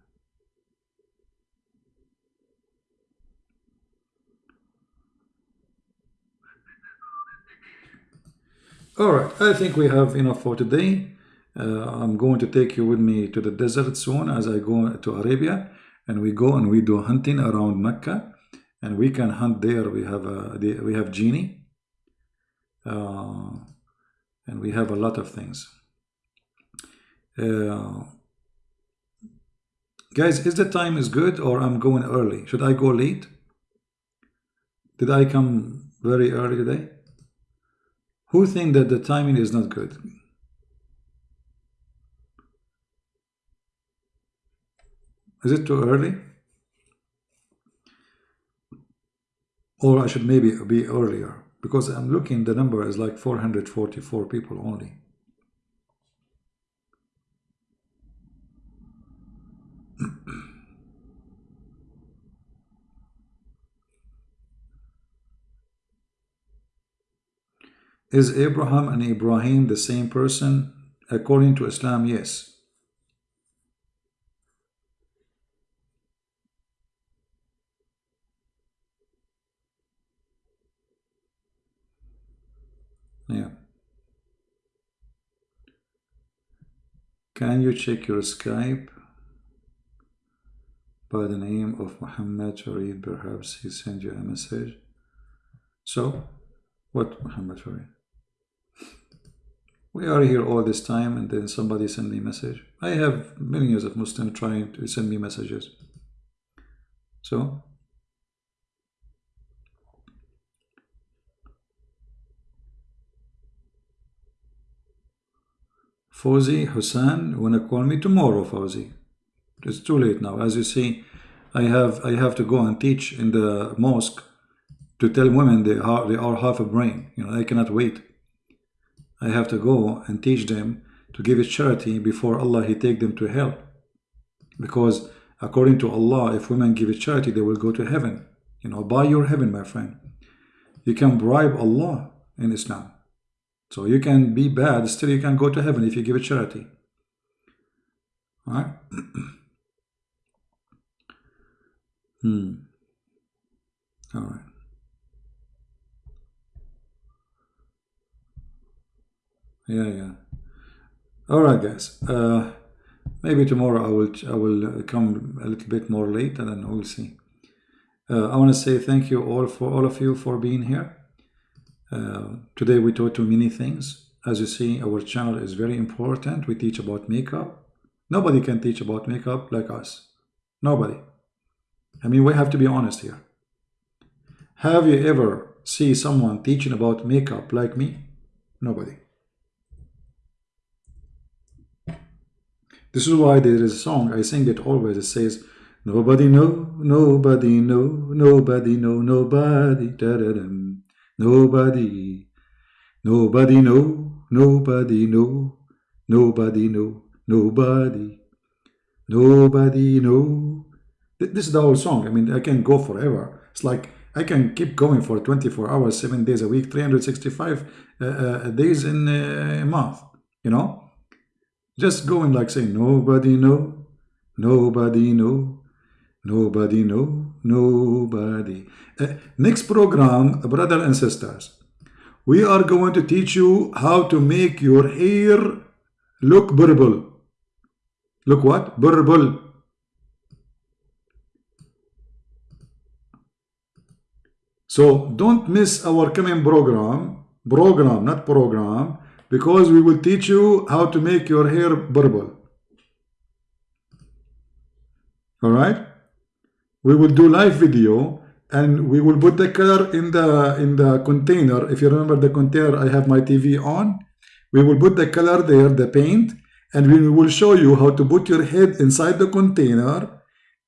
Speaker 1: all right, I think we have enough for today. Uh, I'm going to take you with me to the desert soon as I go to Arabia and we go and we do hunting around Mecca and we can hunt there. We have a we have genie uh, and we have a lot of things. Uh, guys, is the time is good or I'm going early? Should I go late? Did I come very early today? Who think that the timing is not good? Is it too early? Or I should maybe be earlier because I'm looking the number is like 444 people only. Is Abraham and Ibrahim the same person? According to Islam, yes. Yeah. Can you check your Skype by the name of Muhammad Farid? Perhaps he sent you a message. So, what Muhammad Farid? We are here all this time and then somebody send me a message. I have millions of Muslims trying to send me messages. So, Fawzi Hussein wanna call me tomorrow, Fawzi. It's too late now. As you see, I have I have to go and teach in the mosque to tell women they are they are half a brain. You know, I cannot wait. I have to go and teach them to give it charity before Allah He take them to hell. Because according to Allah, if women give it charity, they will go to heaven. You know, buy your heaven, my friend. You can bribe Allah in Islam. So you can be bad, still you can go to heaven if you give a charity. All right? <clears throat> hmm. All right. Yeah, yeah. All right, guys. Uh, maybe tomorrow I will I will come a little bit more late, and then we'll see. Uh, I want to say thank you all for all of you for being here. Uh, today we taught you many things. As you see, our channel is very important. We teach about makeup. Nobody can teach about makeup like us. Nobody. I mean, we have to be honest here. Have you ever see someone teaching about makeup like me? Nobody. This is why there is a song, I sing it always, it says, Nobody know, nobody know, nobody know, nobody, da da -dum. Nobody, nobody know, nobody know, nobody know, nobody, nobody know. This is the whole song. I mean, I can go forever. It's like I can keep going for 24 hours, seven days a week, 365 uh, uh, days in uh, a month, you know? Just going like saying, nobody know, nobody know, nobody know, Nobody. Uh, next program, brother and sisters, we are going to teach you how to make your hair look purple. Look what? Purple. So don't miss our coming program, program, not program, because we will teach you how to make your hair purple. All right? we will do live video and we will put the color in the in the container if you remember the container I have my TV on we will put the color there the paint and we will show you how to put your head inside the container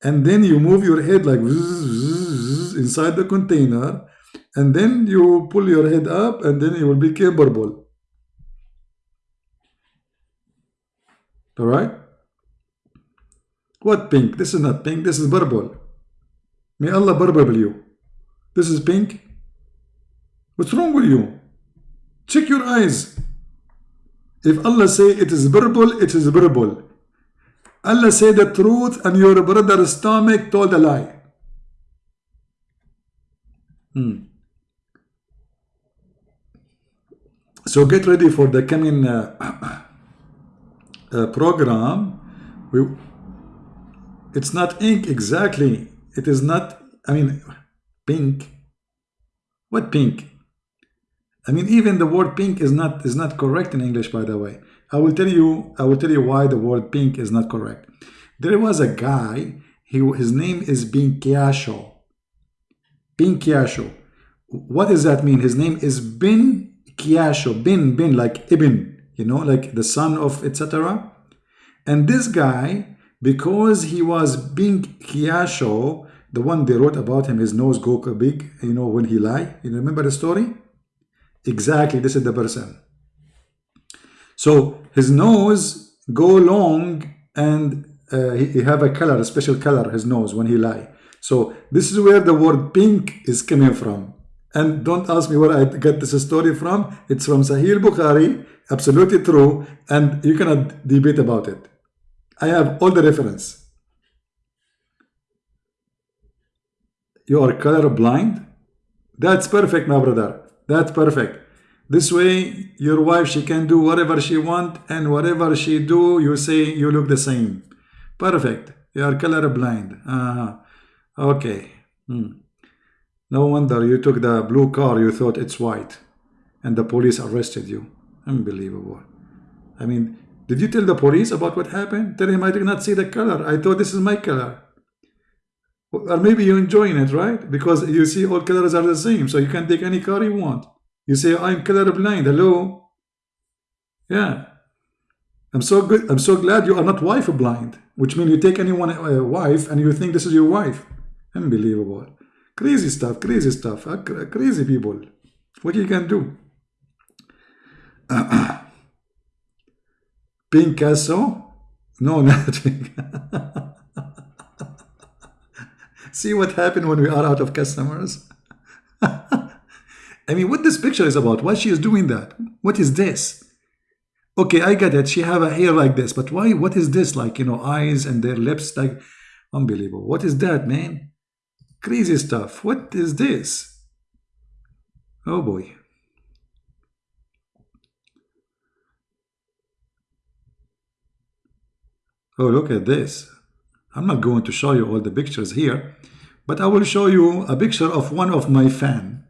Speaker 1: and then you move your head like inside the container and then you pull your head up and then it will be capable all right what pink this is not pink this is purple May Allah purple you. This is pink. What's wrong with you? Check your eyes. If Allah say it is purple, it is purple. Allah say the truth and your brother's stomach told a lie. Hmm. So get ready for the coming uh, <clears throat> uh, program. We, it's not ink exactly. It is not, I mean, pink. What pink? I mean, even the word pink is not is not correct in English, by the way. I will tell you. I will tell you why the word pink is not correct. There was a guy. He his name is Binkiasho. Binkiasho. What does that mean? His name is Bin Kiasho. Bin Bin like Ibn. You know, like the son of etc. And this guy, because he was Bin Kiasho, the one they wrote about him, his nose go big. You know when he lie. You remember the story? Exactly, this is the person. So his nose go long and uh, he, he, have a color, a special color, his nose when he lie. So this is where the word pink is coming from. And don't ask me where I get this story from. It's from Sahih Bukhari, absolutely true, and you cannot debate about it. I have all the reference. You are color blind? That's perfect, my brother. That's perfect. This way, your wife, she can do whatever she want and whatever she do, you say you look the same. Perfect. You are color blind. Uh -huh. Okay. Hmm. No wonder you took the blue car, you thought it's white. And the police arrested you. Unbelievable. I mean, did you tell the police about what happened? Tell him I did not see the color. I thought this is my color. Or maybe you're enjoying it, right? Because you see all colors are the same, so you can take any car you want. You say, I'm colorblind. Hello? Yeah. I'm so good. I'm so glad you are not wife blind, which means you take anyone a uh, wife and you think this is your wife. Unbelievable. Crazy stuff, crazy stuff. Uh, crazy people. What you can do? <clears throat> Picasso? No, <laughs> nothing. See what happened when we are out of customers? <laughs> I mean, what this picture is about, why she is doing that? What is this? Okay, I get it. She have a hair like this, but why? What is this? Like, you know, eyes and their lips, like, unbelievable. What is that, man? Crazy stuff. What is this? Oh boy. Oh, look at this. I'm not going to show you all the pictures here, but I will show you a picture of one of my fan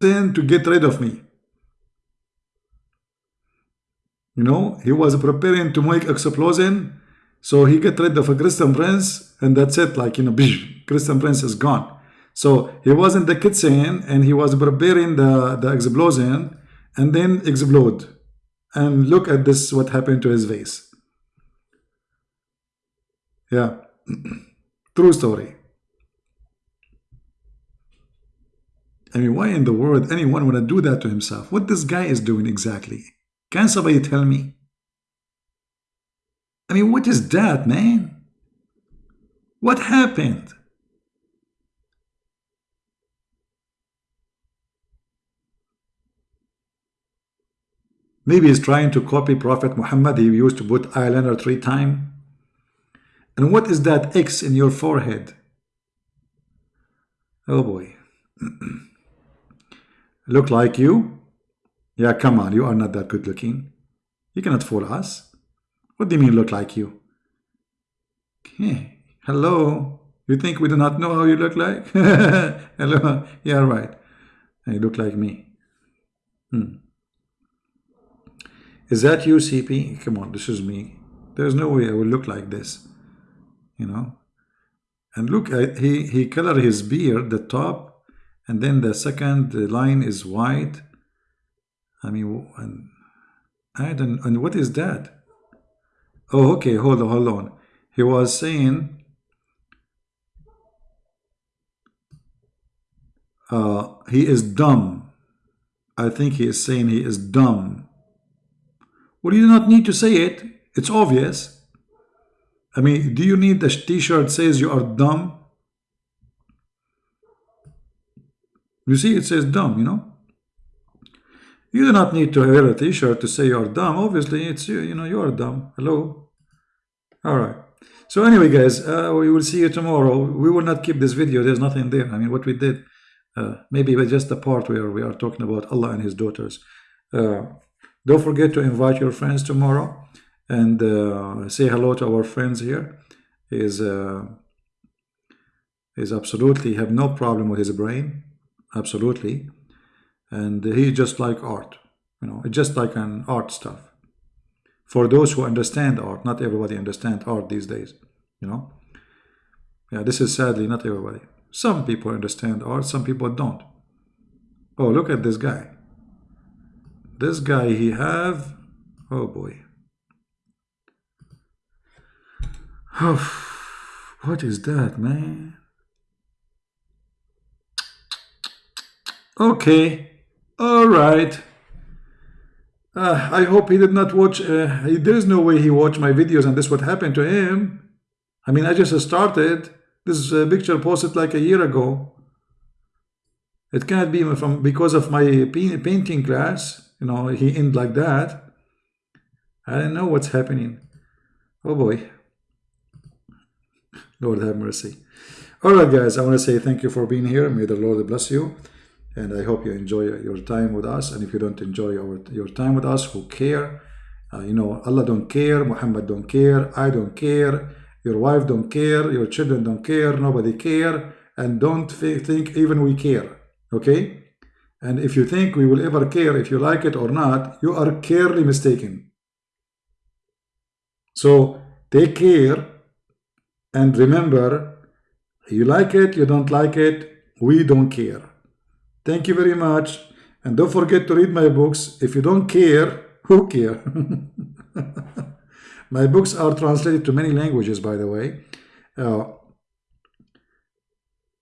Speaker 1: to get rid of me. You know, he was preparing to make explosion, so he get rid of a Christian prince, and that's it. Like, you know, bish, <laughs> Christian prince is gone. So he was in the kitchen, and he was preparing the, the explosion, and then explode. And look at this, what happened to his face. Yeah, <clears throat> true story. I mean, why in the world anyone would do that to himself? What this guy is doing exactly? Can somebody tell me? I mean, what is that, man? What happened? Maybe he's trying to copy Prophet Muhammad. He used to put eyeliner three times. And what is that X in your forehead? Oh boy. <clears throat> Look like you? Yeah, come on, you are not that good looking. You cannot fool us. What do you mean look like you? Okay. Hello? You think we do not know how you look like? <laughs> Hello? Yeah, right. You look like me. Hmm. Is that you, CP? Come on, this is me. There's no way I will look like this. You know? And look, he, he colored his beard, the top, and then the second line is white I mean and I don't and what is that oh okay hold on hold on. He was saying uh, he is dumb. I think he is saying he is dumb. Well you do not need to say it. It's obvious. I mean do you need the t-shirt says you are dumb? You see, it says dumb, you know. You do not need to wear a t-shirt to say you're dumb. Obviously, it's you, you know, you're dumb. Hello. All right. So anyway, guys, uh, we will see you tomorrow. We will not keep this video. There's nothing there. I mean, what we did, uh, maybe just the part where we are talking about Allah and His daughters. Uh, don't forget to invite your friends tomorrow and uh, say hello to our friends here. Is uh, is absolutely have no problem with his brain, absolutely, and he just like art. You know, just like an art stuff. For those who understand art, not everybody understand art these days. You know, yeah, this is sadly not everybody. Some people understand art, some people don't. Oh, look at this guy. This guy he have, oh boy. oh, what is that, man? Okay, all right. Uh, I hope he did not watch. Uh, there's no way he watched my videos and this would happen to him. I mean, I just started. This uh, picture posted like a year ago. It can't be from because of my painting class. You know, he end like that. I don't know what's happening. Oh boy. Lord have mercy. All right, guys, I want to say thank you for being here. May the Lord bless you. And I hope you enjoy your time with us. And if you don't enjoy our, your time with us, who care? Uh, you know, Allah don't care, Muhammad don't care, I don't care, your wife don't care, your children don't care, nobody care, and don't think even we care, okay? And if you think we will ever care if you like it or not, you are clearly mistaken. So take care and remember, you like it, you don't like it, we don't care. Thank you very much. And don't forget to read my books. If you don't care, who care? <laughs> my books are translated to many languages, by the way. Uh,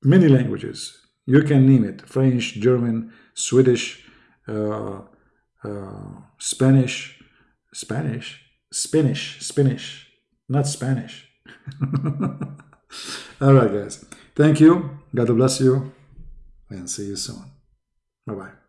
Speaker 1: many languages. You can name it. French, German, Swedish, uh, uh, Spanish, Spanish, Spanish, Spanish, not Spanish. <laughs> All right, guys. Thank you. God bless you. And see you soon. Bye bye.